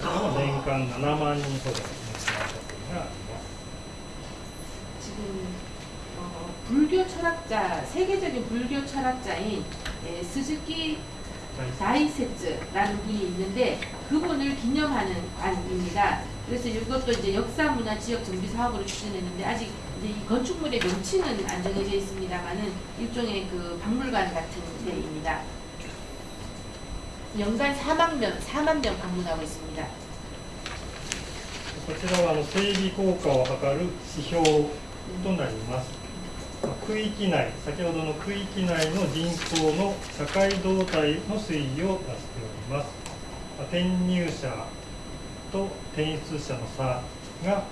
그러니까 7만 정도 지금 어, 불교 철학자 세계적인 불교 철학자인 예, 스즈키 다이세츠라는 분이 있는데 그분을 기념하는 관입니다. 그래서 이것도 이제 역사 문화 지역 정비 사업으로 추진했는데 아직 이제 이 건축물의 명칭은 안 정해져 있습니다만은 일종의 그 박물관 같은 데입니다. 연간 4만 명, 4만 명 방문하고 있습니다. こちらはあの整備効果を測る指標となります。まあ区域内、先ほどの区域内の人口の社会動態の推移を出しております。まあ転入者と転出者の差が、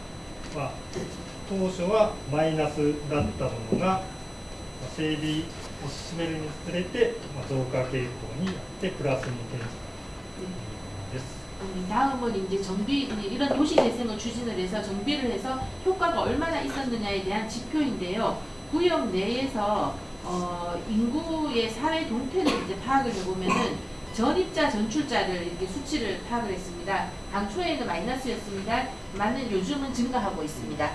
まあ、当初はマイナスだったものが、まあ整備 を進めるにつれて、まあ、増加傾向にあってプラスに転じたというものです。 음, 다음은 이제 정비 이제 이런 도시 재생을 추진을 해서 정비를 해서 효과가 얼마나 있었느냐에 대한 지표인데요. 구역 내에서 어, 인구의 사회 동태를 이제 파악을 해보면은 전입자 전출자를 이렇게 수치를 파악을 했습니다. 당초에는 마이너스였습니다. 많은 요즘은 증가하고 있습니다.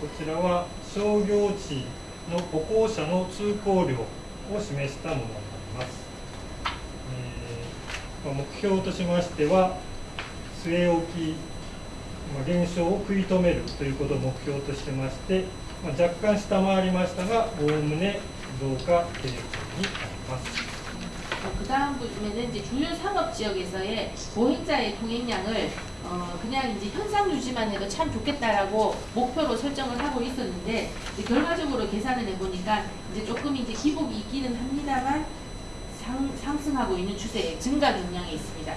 こちらは商業地の歩行者の通行量を示したものになります。えーまあ目標としましては据え置き、まあ、減少を食い止めるということを目標としてまして、まあ、若干下回りましたがおおむね増加傾向にあります。 그 다음 부분에는 이제 주요 상업 지역에서의 보행자의 통행량을 어, 그냥 이제 현상 유지만 해도 참 좋겠다라고 목표로 설정을 하고 있었는데 이제 결과적으로 계산을 해보니까 이제 조금 이제 기복이 있기는 합니다만 상, 상승하고 있는 추세에 증가 경향이 있습니다.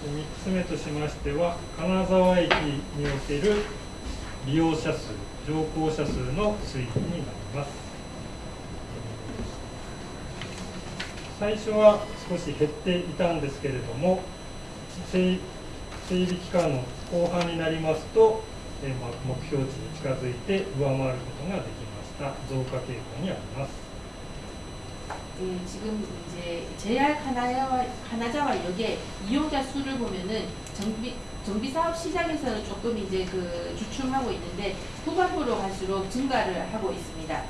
3つ目としましては金沢駅における利用者数乗降者数の推移になります 最初は少し減っていたんですけれども整整備期間の後半になりますと、えーまあ目標値に近づいて上回ることができました増加傾向にあります 예, 지금 이제 JR 하나자와, 하나자와 역의 이용자 수를 보면은 정비 정비 사업 시장에서는 조금 이제 그 주춤하고 있는데 후반부로 갈수록 증가를 하고 있습니다.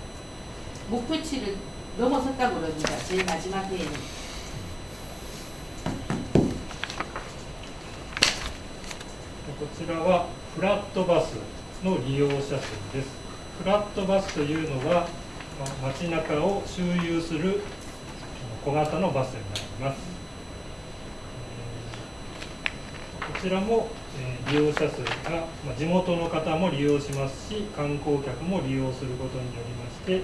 목표치를 넘어섰다고 그러니까 제일 마지막에こちらはフラットバスの利用者数です。フラットバスというのは街中を周遊する小型のバスになります。こちらも利用者数が地元の方も利用しますし観光客も利用することによりまして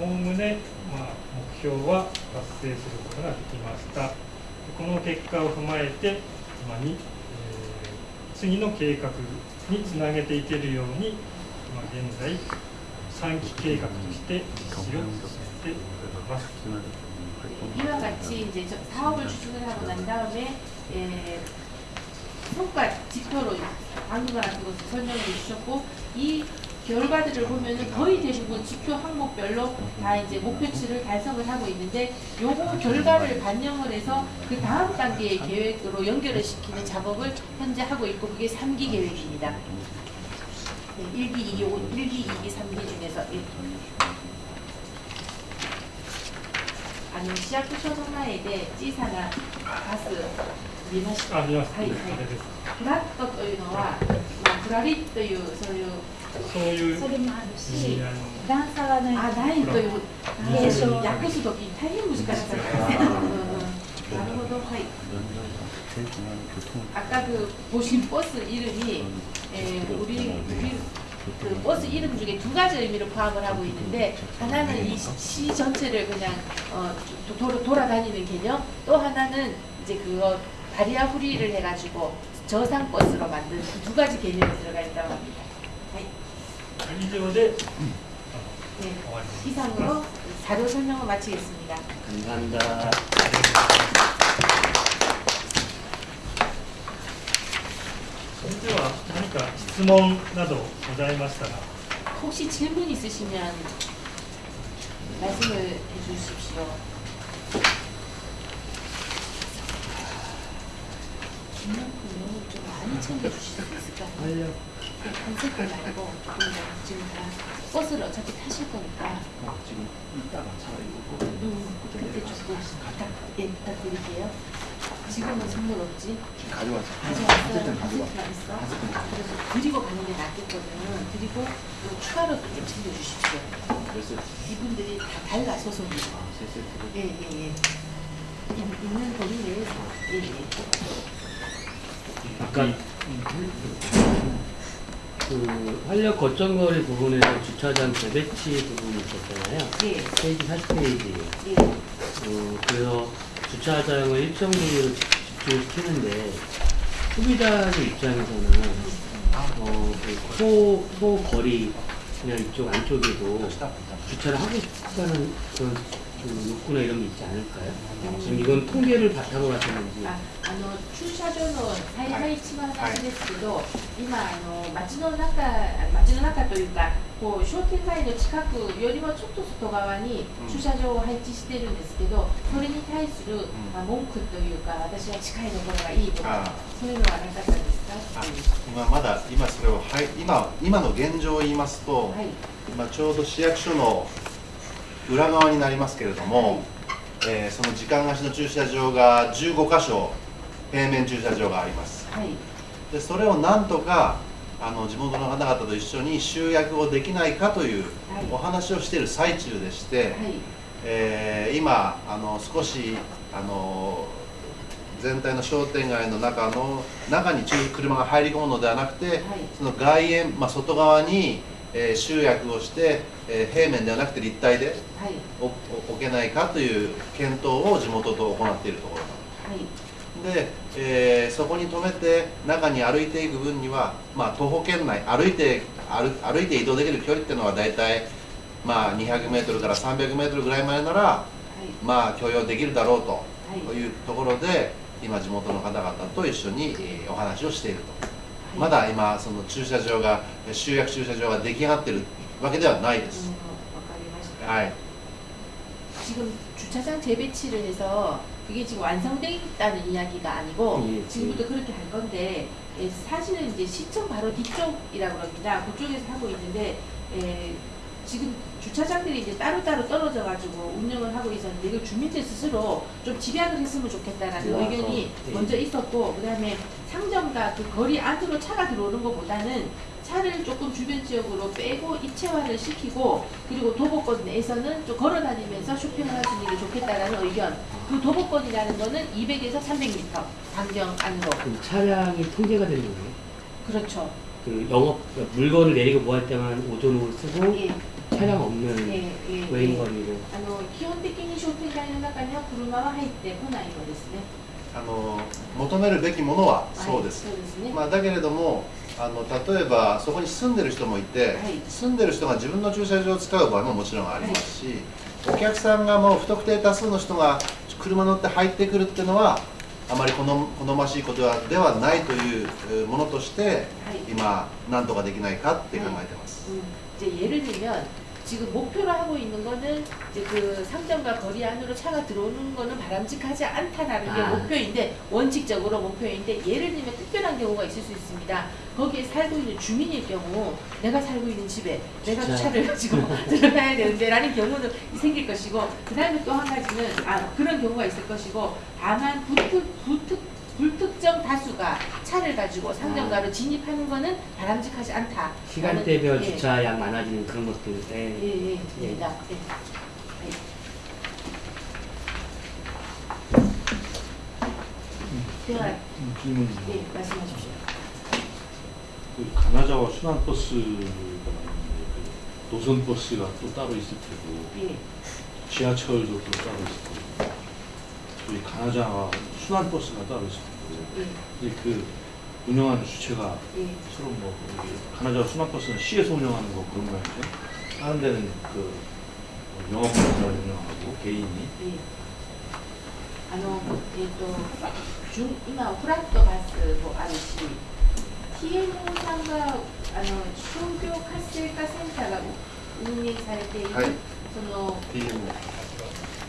おおむね、まあ、目標は達成することができました。この結果を踏まえて、まあにえー次の計画につなげていけるように、まあ、現在、3期計画として実施を進めております。 이와 같이 이제 저 사업을 추진을 하고 난 다음에 예, 성과 지표로 방금 같은 것을 설명해 주셨고 이 결과들을 보면은 거의 대부분 지표 항목별로 다 이제 목표치를 달성을 하고 있는데 요거 결과를 반영을 해서 그 다음 단계의 계획으로 연결을 시키는 작업을 현재 하고 있고 그게 3기 계획입니다. 네, 1기, 2기, 1기, 2기, 3기 중에서 1. あの市役所の前で小さなバス見ました。あ、見ました。はい、あはいれです。フラットというのは、まあ、フラリというそういう そういうそれもある意し味合いの段差がないあないという継承訳すとき大変難しかったですね。うんうんなるほど、はい。 아까 그 보신 버스 이름이 에, 우리 우리 그 버스 이름 중에 두 가지 의미로 파악을 하고 있는데 하나는 이 시 전체를 그냥 어, 도, 도, 돌아다니는 개념 또 하나는 이제 그거 바리아 후리를 해가지고 저상 버스로 만든 그두 가지 개념이 들어가 있다고 합니다. 이제 네, 이상으로 자료 설명을 마치겠습니다. 감사합니다. 현재 하니까 질문 나도 고자이마시다 혹시 질문 있으시면 말씀을 해주십시오. 김만큼 좀 많이 챙겨주실 수 있을까요? 색깔 말고 지금 다 버스를 어차피 타실 거니까 어, 지금 이따가 차 이거 음, 그때 조금 부탁, 예, 부탁드릴게요. 지금은 선물 없지? 가져왔어. 가져왔어요. 어쨌든 있어. 그래서 드리고 가는 게 낫겠거든요. 드리고 또 추가로 또좀 챙겨주십시오. 이분들이 다 달라 소속이. 아, 세 세트로. 예, 예, 예. 있- 있는 거리 내에서. 예, 예. 아까 그 활력 거점거리 부분에서 주차장 재배치 부분이 있었잖아요. 예, 페이지 40페이지. 예. 어, 그래서 주차장을 일정 부위로 집중시키는데 소비자의 입장에서는 어, 그 소, 소 거리 그냥 이쪽 안쪽에도 주차를 하고 싶다는 그런 좀 욕구나 이런 게 있지 않을까요? 지금 이건 통계를 바탕으로 하셨는지 ああの駐車場の再配置の話ですけど、今あの街の中街の中というかこう商店街の近くよりもちょっと外側にうん駐車場を配置してるんですけど、それに対する、んまあ、文句というか私は近いところがいいとかあそういうのはなかったですかあっていう今まだ今それをはい今今の現状を言いますと、はい今ちょうど市役所の 裏側になりますけれども、えーその時間貸しの駐車場が15箇所平面駐車場があります。はい。でそれをなんとかあの地元の方々と一緒に集約をできないかというはい。お話をしている最中でして、はい。えー今あの少しあの全体の商店街の中の中に駐車が入り込むのではなくて、はい。その外苑、まあ、外側に、えー集約をして、えー平面ではなくて立体ではい。置けないかという検討を地元と行っているところはい。で、えーそこに止めて中に歩いていく分には、まあ、徒歩圏内歩いて歩歩いて移動できる距離っていうのは大体、まあ、200メートルから300メートルぐらいまでなら、はい。まあ、許容できるだろうとはいうところで今地元の方々と一緒に、えーお話をしていると。はいまだ今その駐車場が集約駐車場が出来上がってるわけではないでうんす、わかりましたはい 지금 주차장 재배치를 해서 그게 지금 완성되어 있다는 이야기가 아니고 예, 지금부터 그렇게 할 건데 예, 사실은 이제 시청 바로 뒤쪽이라고 합니다. 그쪽에서 하고 있는데 예, 지금 주차장들이 이제 따로따로 떨어져 가지고 운영을 하고 있었는데 이걸 주민들 스스로 좀 집약을 했으면 좋겠다라는 좋아서, 의견이 예. 먼저 있었고 그 다음에 상점과 그 거리 안으로 차가 들어오는 것보다는 차를 조금 주변 지역으로 빼고 입체화를 시키고 그리고 도보권 내에서는 좀 걸어 다니면서 쇼핑을 할 수 있는 게 좋겠다라는 의견. 그 도보권이라는 거는 200에서 300m 반경 안으로. 그 차량이 통제가 되는 거예요. 그렇죠. 그 영업 그러니까 물건을 내리고 뭐 할 때만 오존으로 쓰고 예, 차량 없는 예, 예. 외인 예. 거리로 あの基本的に商店街の中には車は入ってこないのですね。あの求めるべきものははいそうです、そうですね。まあ、だけれどもあの例えばそこに住んでる人もいて、はい住んでる人が自分の駐車場を使う場合ももちろんありますし、お客さんがもう不特定多数の人が車乗って入ってくるっていうのはあまり好好ましいことはではないというえーものとしてはい。今何とかできないかって考えてます、 음, 이제 예를 들면 지금 목표로 하고 있는 거는 이제 그 상점과 거리 안으로 차가 들어오는 거는 바람직하지 않다라는 게 아. 목표인데 원칙적으로 목표인데 예를 들면 특별한 경우가 있을 수 있습니다. 거기에 살고 있는 주민일 경우 내가 살고 있는 집에 내가 진짜. 차를 <laughs> 가지고 <laughs> 들어가야 되는데 라는 경우는 생길 것이고 그 다음에 또 한 가지는 아 그런 경우가 있을 것이고 다만 불특, 불특 불특정 다수가 차를 가지고 상점가로 진입하는 거는 바람직하지 않다. 시간대별 예. 주차량 많아지는 그런 것들 예, 때 예, 됩니다. 예. 예. 대화, 질문. 예, 말씀하십시오. 그 가나자와 순환 버스가 있는데 그 노선 버스가 또 따로 있을 테고 예, 지하철도 또 따로 있을 테고 저희 가나자와 순환 버스가 따로 있을 테고 예, 근데 그 운영하는 주체가 예, 서로 뭐 여기 가나자와 순환 버스는 시에서 운영하는 거 그런 거 아니죠? 다른 데는 그 영업자가 운영하고 개인이 ええあの、えっ、と、じゅん今、フラットバスもあるし、TMO さんが、あ あの商業活性化センターが運営されている、はいその TMO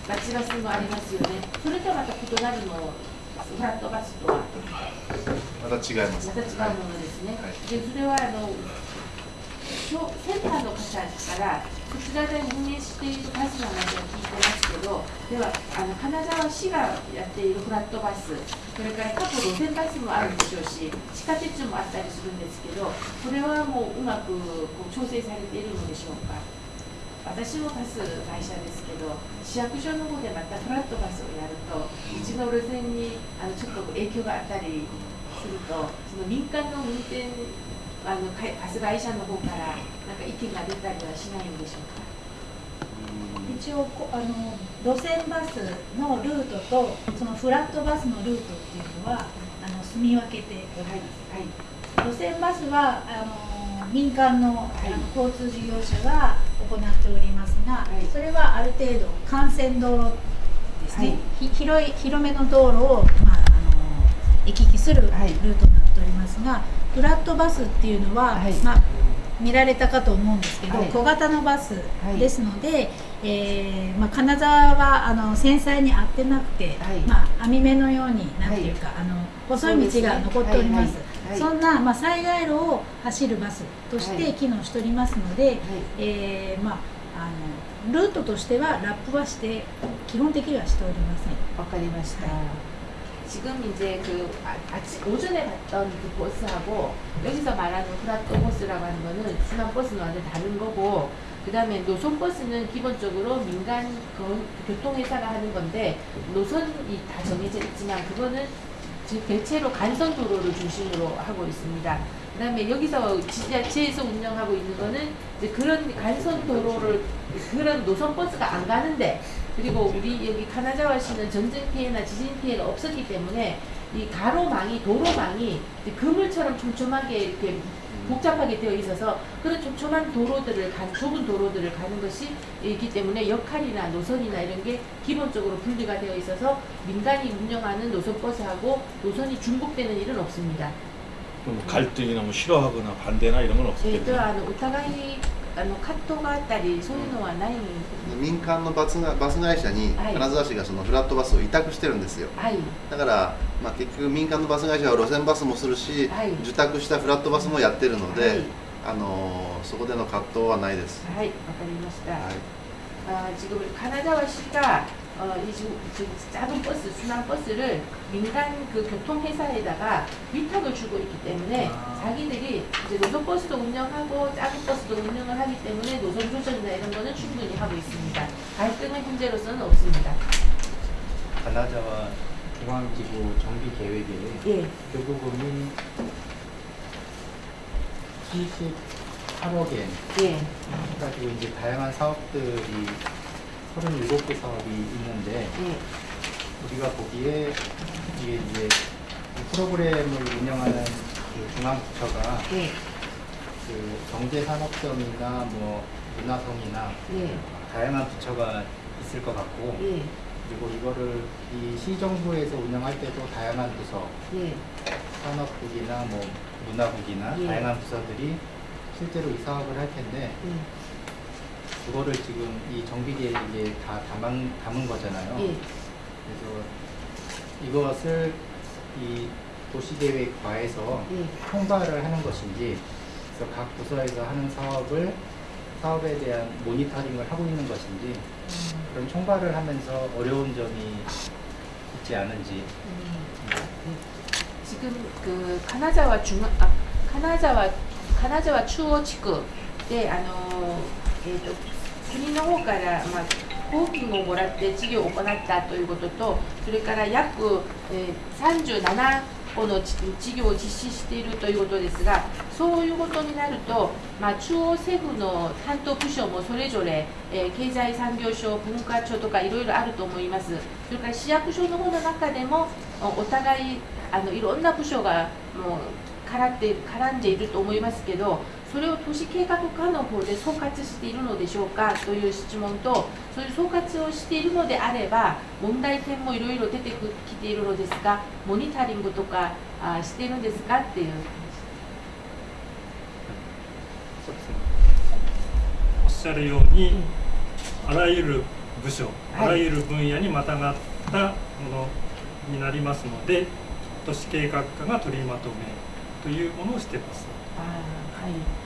町バスもありますよね。それとはまた異なるのフラットバスとは？また違いますまた違うものですね。はいでそれはあのセンターの方からこちらで運営しているバスの話を聞いてますけど、ではあの金沢市がやっているフラットバス、それから各路線バスもあるでしょうし、地下鉄もあったりするんですけど、これはもううまくこう調整されているのでしょうか？私もバス会社ですけど市役所の方でまたフラットバスをやるとうちの路線にあのちょっと影響があったりするとその民間の運転あのかバス会社の方からなんか意見が出たりはしないんでしょうか？一応こあの路線バスのルートとそのフラットバスのルートっていうのはあの住み分けております。はい。路線バスはあの民間の,、い。あの交通事業者が行っておりますが、はい。それはある程度幹線道路ですね、ひ広い広めの道路を、まあ、あの行き来するルートはいになっておりますが、フラットバスっていうのは、はい。まあ、見られたかと思うんですけど、はい。小型のバスはいですので、えーまあ、金沢はあの繊細に合ってなくて、はいまあ、網目のようになんていうか、あの細い道が残っております。はいはいはいそんな、まあ、災害路を走るバスとしはいて機能しておりますので、はいえーまあ、あのルートとしてはラップはして基本的にはしておりません。 わかりました. 지금 이제 그 아, 아침 오전에 봤던 그 버스하고 여기서 말하는 플라토 버스라고 하는 거는 순환 버스는 완전 다른 거고 그 다음에 노선 버스는 기본적으로 민간 그 교통회사가 하는 건데 노선이 다 정해져 있지만 그거는 즉 대체로 간선 도로를 중심으로 하고 있습니다. 그 다음에 여기서 지자체에서 운영하고 있는 거는 이제 그런 간선 도로를 그런 노선 버스가 안 가는데 그리고 우리 여기 카나자와시는 전쟁 피해나 지진 피해가 없었기 때문에 이 가로망이 도로망이 그물처럼 촘촘하게 이렇게 복잡하게 되어 있어서 그런 촘촘한 도로들을 간 좁은 도로들을 가는 것이 있기 때문에 역할이나 노선이나 이런 게 기본적으로 분리가 되어 있어서 민간이 운영하는 노선버스하고 노선이 중복되는 일은 없습니다. 갈등이나 뭐 싫어하거나 반대나 이런 건 없겠네요. 네, 저희도 오타가이 あの葛藤があったりそういうのはないんです、ね、民間のバスがバス会社に金沢市がそのフラットバスを委託してるんですよ、はい、だから、まあ、結局民間のバス会社は路線バスもするし、はい、受託したフラットバスもやってるので、はい、あのそこでの葛藤はないです。はいわかりました、はい、あ自分金沢市が 어, 이 지금, 지금 작은 버스, 순환 버스를 민간 그 교통회사에다가 위탁을 주고 있기 때문에 자기들이 이제 노선 버스도 운영하고 작은 버스도 운영을 하기 때문에 노선 조정이나 이런 거는 충분히 하고 있습니다. 갈등은 현재로서는 없습니다. 가나자와 중앙지구 정비 계획에 예, 교부금이 78억 엔 예, 가지고 이제 다양한 사업들이 37개 사업이 있는데 예, 우리가 보기에 이게 이제 이 프로그램을 운영하는 그 중앙부처가 예, 그 경제산업성이나 뭐 문화성이나 예, 다양한 부처가 있을 것 같고 예, 그리고 이거를 이 시정부에서 운영할 때도 다양한 부서 예, 산업국이나 뭐 문화국이나 예. 다양한 부서들이 실제로 이 사업을 할 텐데 예, 그거를 지금 이 정비계획에 다 담은, 담은 거잖아요. 예, 그래서 이것을 이 도시계획과에서 예. 통과를 하는 것인지 그래서 각 부서에서 하는 사업을 사업에 대한 모니터링을 하고 있는 것인지 음, 그런 총괄을 하면서 어려운 점이 있지 않은지 음. 지금 그 카나자와 중앙 아 카나자와 카나자와 추오 지구であのえっ、と 国の方からまあ公金をもらって事業を行ったということとそれから約、えー、37個の事業を実施しているということですがそういうことになると、まあ、中央政府の担当部署もそれぞれ、えー経済産業省文化庁とかいろいろあると思います。それから市役所の方の中でもお互いあのいろんな部署がもう絡って絡んでいると思いますけどそれを都市計画課の方で総括しているのでしょうか？という質問とそういう総括をしているのであれば問題点もいろいろ出てきているのですがモニタリングとかあしているんですか？っていうしゃるように、うんあらゆる部署、はいあらゆる分野にまたがったものになりますので都市計画課が取りまとめというものをしています。はい。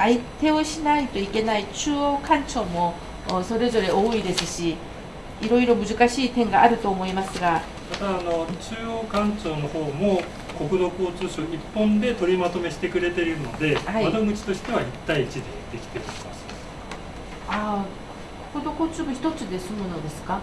相手をしないといけない中央官庁もおそれぞれ多いですし、いろいろ難しい点があると思いますが、またあの中央官庁の方も国土交通省一本で取りまとめしてくれているので、はい窓口としては1対1でできております。ああ、国土交通部一つで済むのですか？はい。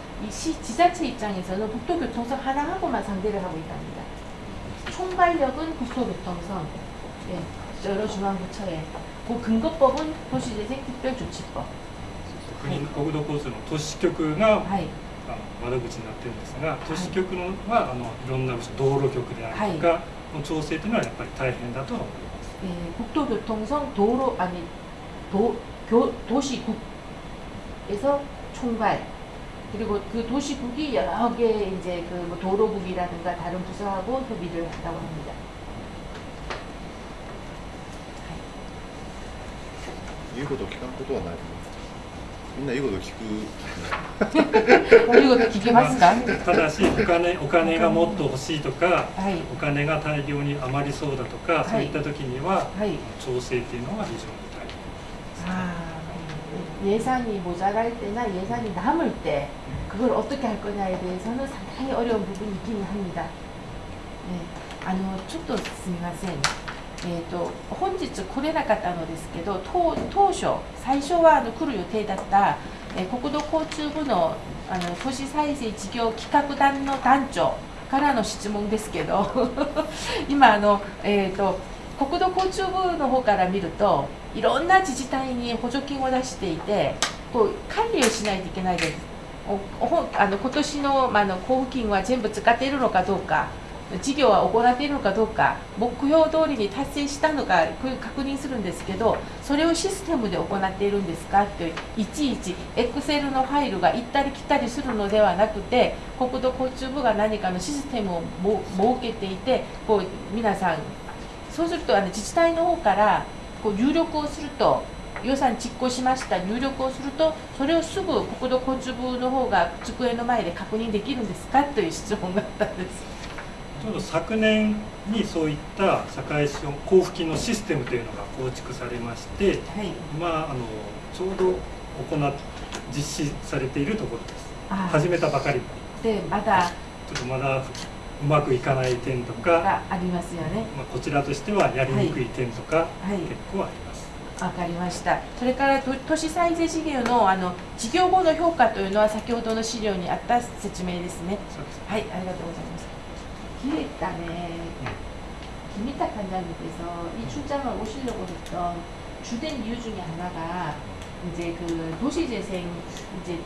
이 시 지자체 입장에서는 국토교통성 하나하고만 상대를 하고 있답니다. 총괄력은 국토교통성, 예, 여러 중앙부처에 그 근거법은 도시재생특별조치법. 国国土交通の都市局が 하이. あの窓口になってるんですが都市局のはあのいろんな部署道路局であるとかの調整というのはやっぱり大変だとは思います。 예, 국토교통성 도로 아니 도, 교, 도시국에서 총괄 그리고 그 도시국이 여러 개 이제 그 뭐 도로국이라든가 다른 부서하고 협의를 한다고 합니다. 言うことを聞かんことはないみんな言うことを聞く 그리고 기계마스가 ただしお金お金がもっと欲しいとか 하이 お金が大量に余りそうだとか、いそういった時には 하이 調整っていうのが非常に大変 아, 예산이 모자랄 때나 예산이 남을 때 그걸 어떻게 할 거냐에 대해서는 상당히 어려운 부분이 있기는 합니다. 네, あのちょっとすみません。えー、と本日来れなかったのですけど当当初最初はあの来る予定だった、えー国土交通部のあの都市再生事業企画団の団長からの質問ですけど今あの、えー、と国土交通部の方から見るといろんな自治体に補助金を出していてこう管理をしないといけないですおお <laughs> あの今年の,、まあ、の交付金は全部使っているのかどうか事業は行っているのかどうか目標通りに達成したのか確認するんですけどそれをシステムで行っているんですかっていちいちエクセルのファイルが行ったり来たりするのではなくて国土交通部が何かのシステムを設けていてこう皆さんそうするとあの自治体の方からこう入力をすると予算実行しました。入力をするとそれをすぐ国土交通部の方が机の前で確認できるんですか？という質問があったんです。ちょうど昨年にそういった堺市交付金のシステムというのが構築されましてはい。今あのちょうど行っ実施されているところです。あ始めたばかり。でまだちょっとまだうまくいかない点とか、がありますよね。まあ、こちらとしてはやりにくい点とか、はい。結構ありますわかりました。それから都都市再生事業のあの事業後の評価というのは先ほどの資料にあった説明ですね。そうですはい、ありがとうございます. 기획단에 김희탁 관장님께서 이 출장을 오시려고 했던 주된 이유 중에 하나가 이제 그 도시재생 이제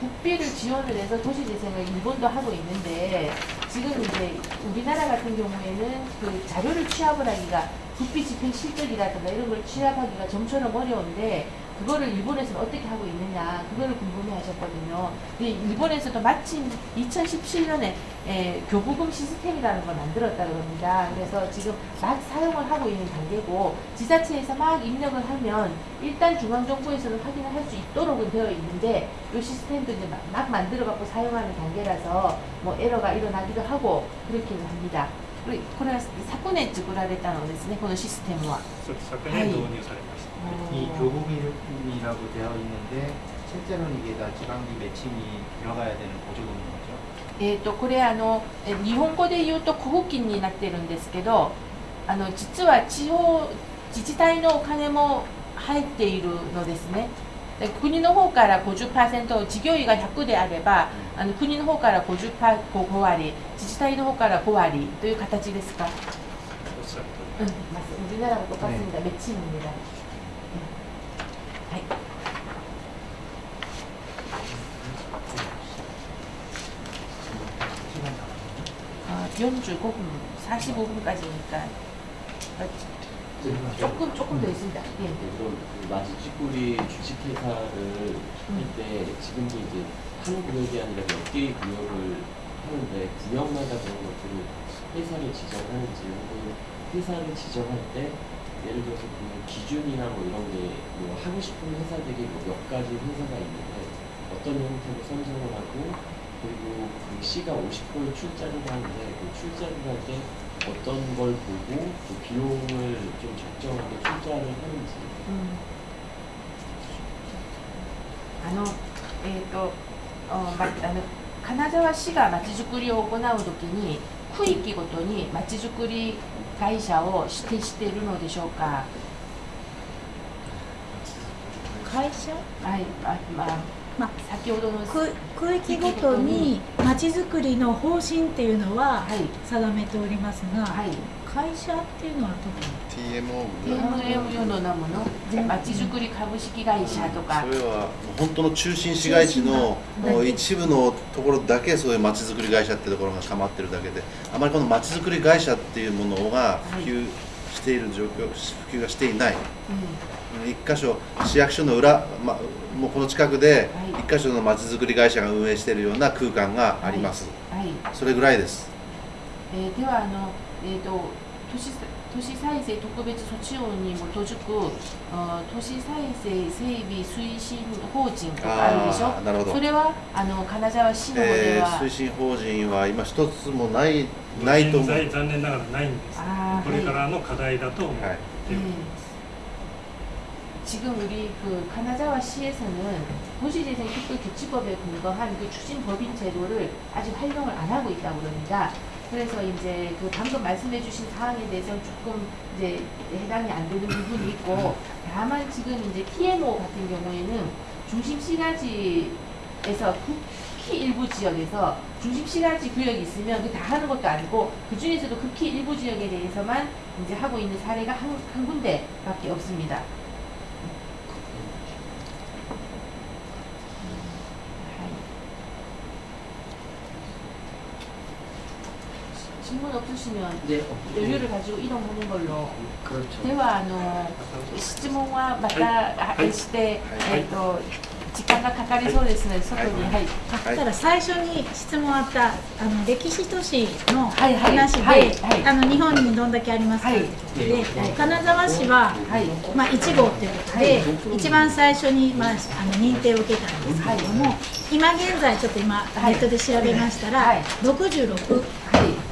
국비를 지원을 해서 도시재생을 일본도 하고 있는데 지금 이제 우리나라 같은 경우에는 그 자료를 취합을 하기가 부피 집행 실적이라든가 이런 걸 취합하기가 좀처럼 어려운데 그거를 일본에서는 어떻게 하고 있느냐 그거를 궁금해 하셨거든요. 일본에서도 마침 2017년에 교부금 시스템이라는 걸 만들었다고 합니다. 그래서 지금 막 사용을 하고 있는 단계고 지자체에서 막 입력을 하면 일단 중앙정부에서는 확인을 할 수 있도록은 되어 있는데 이 시스템도 이제 막, 막 만들어 갖고 사용하는 단계라서 뭐 에러가 일어나기도 하고 그렇기는 합니다. これこれは昨年作られたのですね、このシステムは。そうです昨年導入されました。 이 교부금이라고 되어 있는데 실제로는 이게 다 지방비 매칭이 들어가야 되는 보조금인 거죠. えー、とこれあのえ日本語で言うと交付金になってるんですけどあの実は地方自治体のお金も入っているのですねで 国の方から50%事業費が100であればあの国の方から50パ5割自治体の方から5割という形ですか、おっしゃる通り 응, 맞습니다. 우리나라하고 똑같습니다. 매칭입니다. 네. 아, 45분, 45분까지니까 조금 조금 더 있습니다. 예. 그럼 그 마지 찌꾸리 주식회사를 할때 지금도 이제 한 구역이 아니라 몇 개의 구역을 하는데 구역마다 그런 것들을 회사를 지정하는지 혹은 회사를 지정할 때 예를 들어서 그 기준이나 뭐 이런 게 뭐 하고 싶은 회사들이 뭐 몇 가지 회사가 있는데 어떤 형태로 선정을 하고 그리고 그 시가 50%를 출자를 하는데 그 출자를 할때 어떤 걸 보고 그 비용을 좀 적정하게 출자를 하는지 うんあの、えっ、と、おま、あの、金沢市がまちづくりを行うときに、区域ごとにまちづくり会社を指定しているのでしょうか。会社はい、あ、まあ、 まあ先ほどの。区区域ごとにまちづくりの方針っていうのははい、定めておりますが、はい。会社っていうのは特に TMO の名もの、まちづくり株式会社とか。そ。れは本当の中心市街地の一部のところだけそういうまちづくり会社っていうところが構ってるだけであまりこのまちづくり会社っていうものが普及している状況普及がしていない。うん一箇所市役所の裏、ま、もうこの近くではい。一箇所のまちづくり会社が運営しているような空間があります、はい。それぐらいです。えーではあの、えー、と都市都市再生特別措置法に基づく都市再生整備推進法人とかあるでしょ？なるほど。それはあの金沢市の方では、えー推進法人は今一つもないないと思う、現在残念ながらないんです。これからの課題だと思っていはい。る、 예. 지금 우리 그 가나자와 시에서는 도시재생 특별규칙법에 근거한 그 추진법인 제도를 아직 활용을 안 하고 있다고 그럽니다. 그래서 이제 그 방금 말씀해 주신 사항에 대해서 조금 이제 해당이 안 되는 부분이 있고 다만 지금 이제 TMO 같은 경우에는 중심 시가지에서 극히 일부 지역에서 중심 시가지 구역이 있으면 그 다 하는 것도 아니고 그 중에서도 극히 일부 지역에 대해서만 이제 하고 있는 사례가 한, 한 군데밖에 없습니다. 질문 없으시면 네, 여유를 가지고 이동하는 걸로 그렇죠. ではあの質問はまたはいして、はいえっ、と時間がかかりそうですので外にはい、あただ最初に質問あったあの歴史都市のはいはい話で、はいはいあの日本にどんだけありますかということで、はい金沢市は、はいまあ、1号ということで、一番最初に、まあ、あの認定を受けたんですけれども、今現在ちょっと今ネットで調べましたら、はい66はいわかりました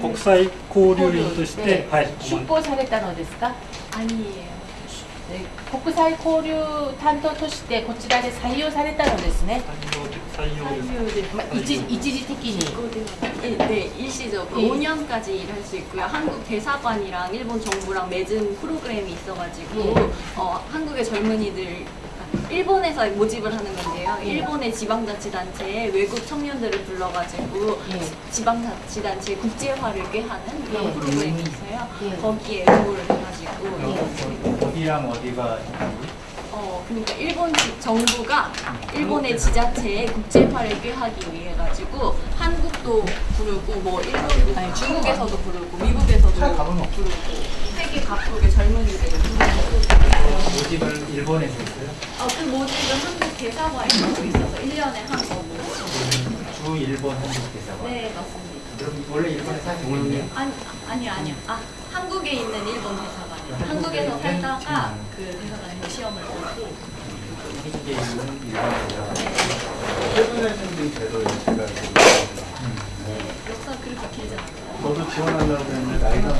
国際交流員として、はい、出向されたのですか 아니에요. で国際交流担当としてこちらで採用されたのですね。採用ですまあ、一一時的に。 네, 네, 일시적으로 예. 5년까지 일할 수 있고요. 한국 대사관이랑 일본 정부랑 맺은 프로그램이 있어가지고 예. 어, 한국의 젊은이들 일본에서 모집을 하는 건데요. 예. 일본의 지방자치단체에 외국 청년들을 불러가지고 예. 지방자치단체 국제화를 꾀하는 그런 예. 프로그램이 있어요. 예. 거기에 응모를 해가지고 예. 어디랑 어디가? 어, 그러니까 일본 지- 정부가 일본의 지자체에 국제화를 꾀하기 위해 가지고 한국도 부르고 뭐 일본 아니 중국에서도 부르고 미국에서도 부르고 세계 각국의 젊은이들을 부르고 모집을 일본에서 했어요? 어, 그 모집은 한국 대사관에서 하고 있어서 1년에 한 거고 주 일본 한국 대사관. 네 맞습니다. 그럼 원래 일본에 사시고 있네요? 아니 아니 아니요. 아 한국에 있는 일본 대사관이요. 한국에서 한국에 살다가 있는 그 대사관에서 시험을 보고. 한국에 있는 일본 대사관. 최근에 생긴 제도에 제가 역사 그렇게 길지 않아요. 저도 지원하려고 했는데 나이가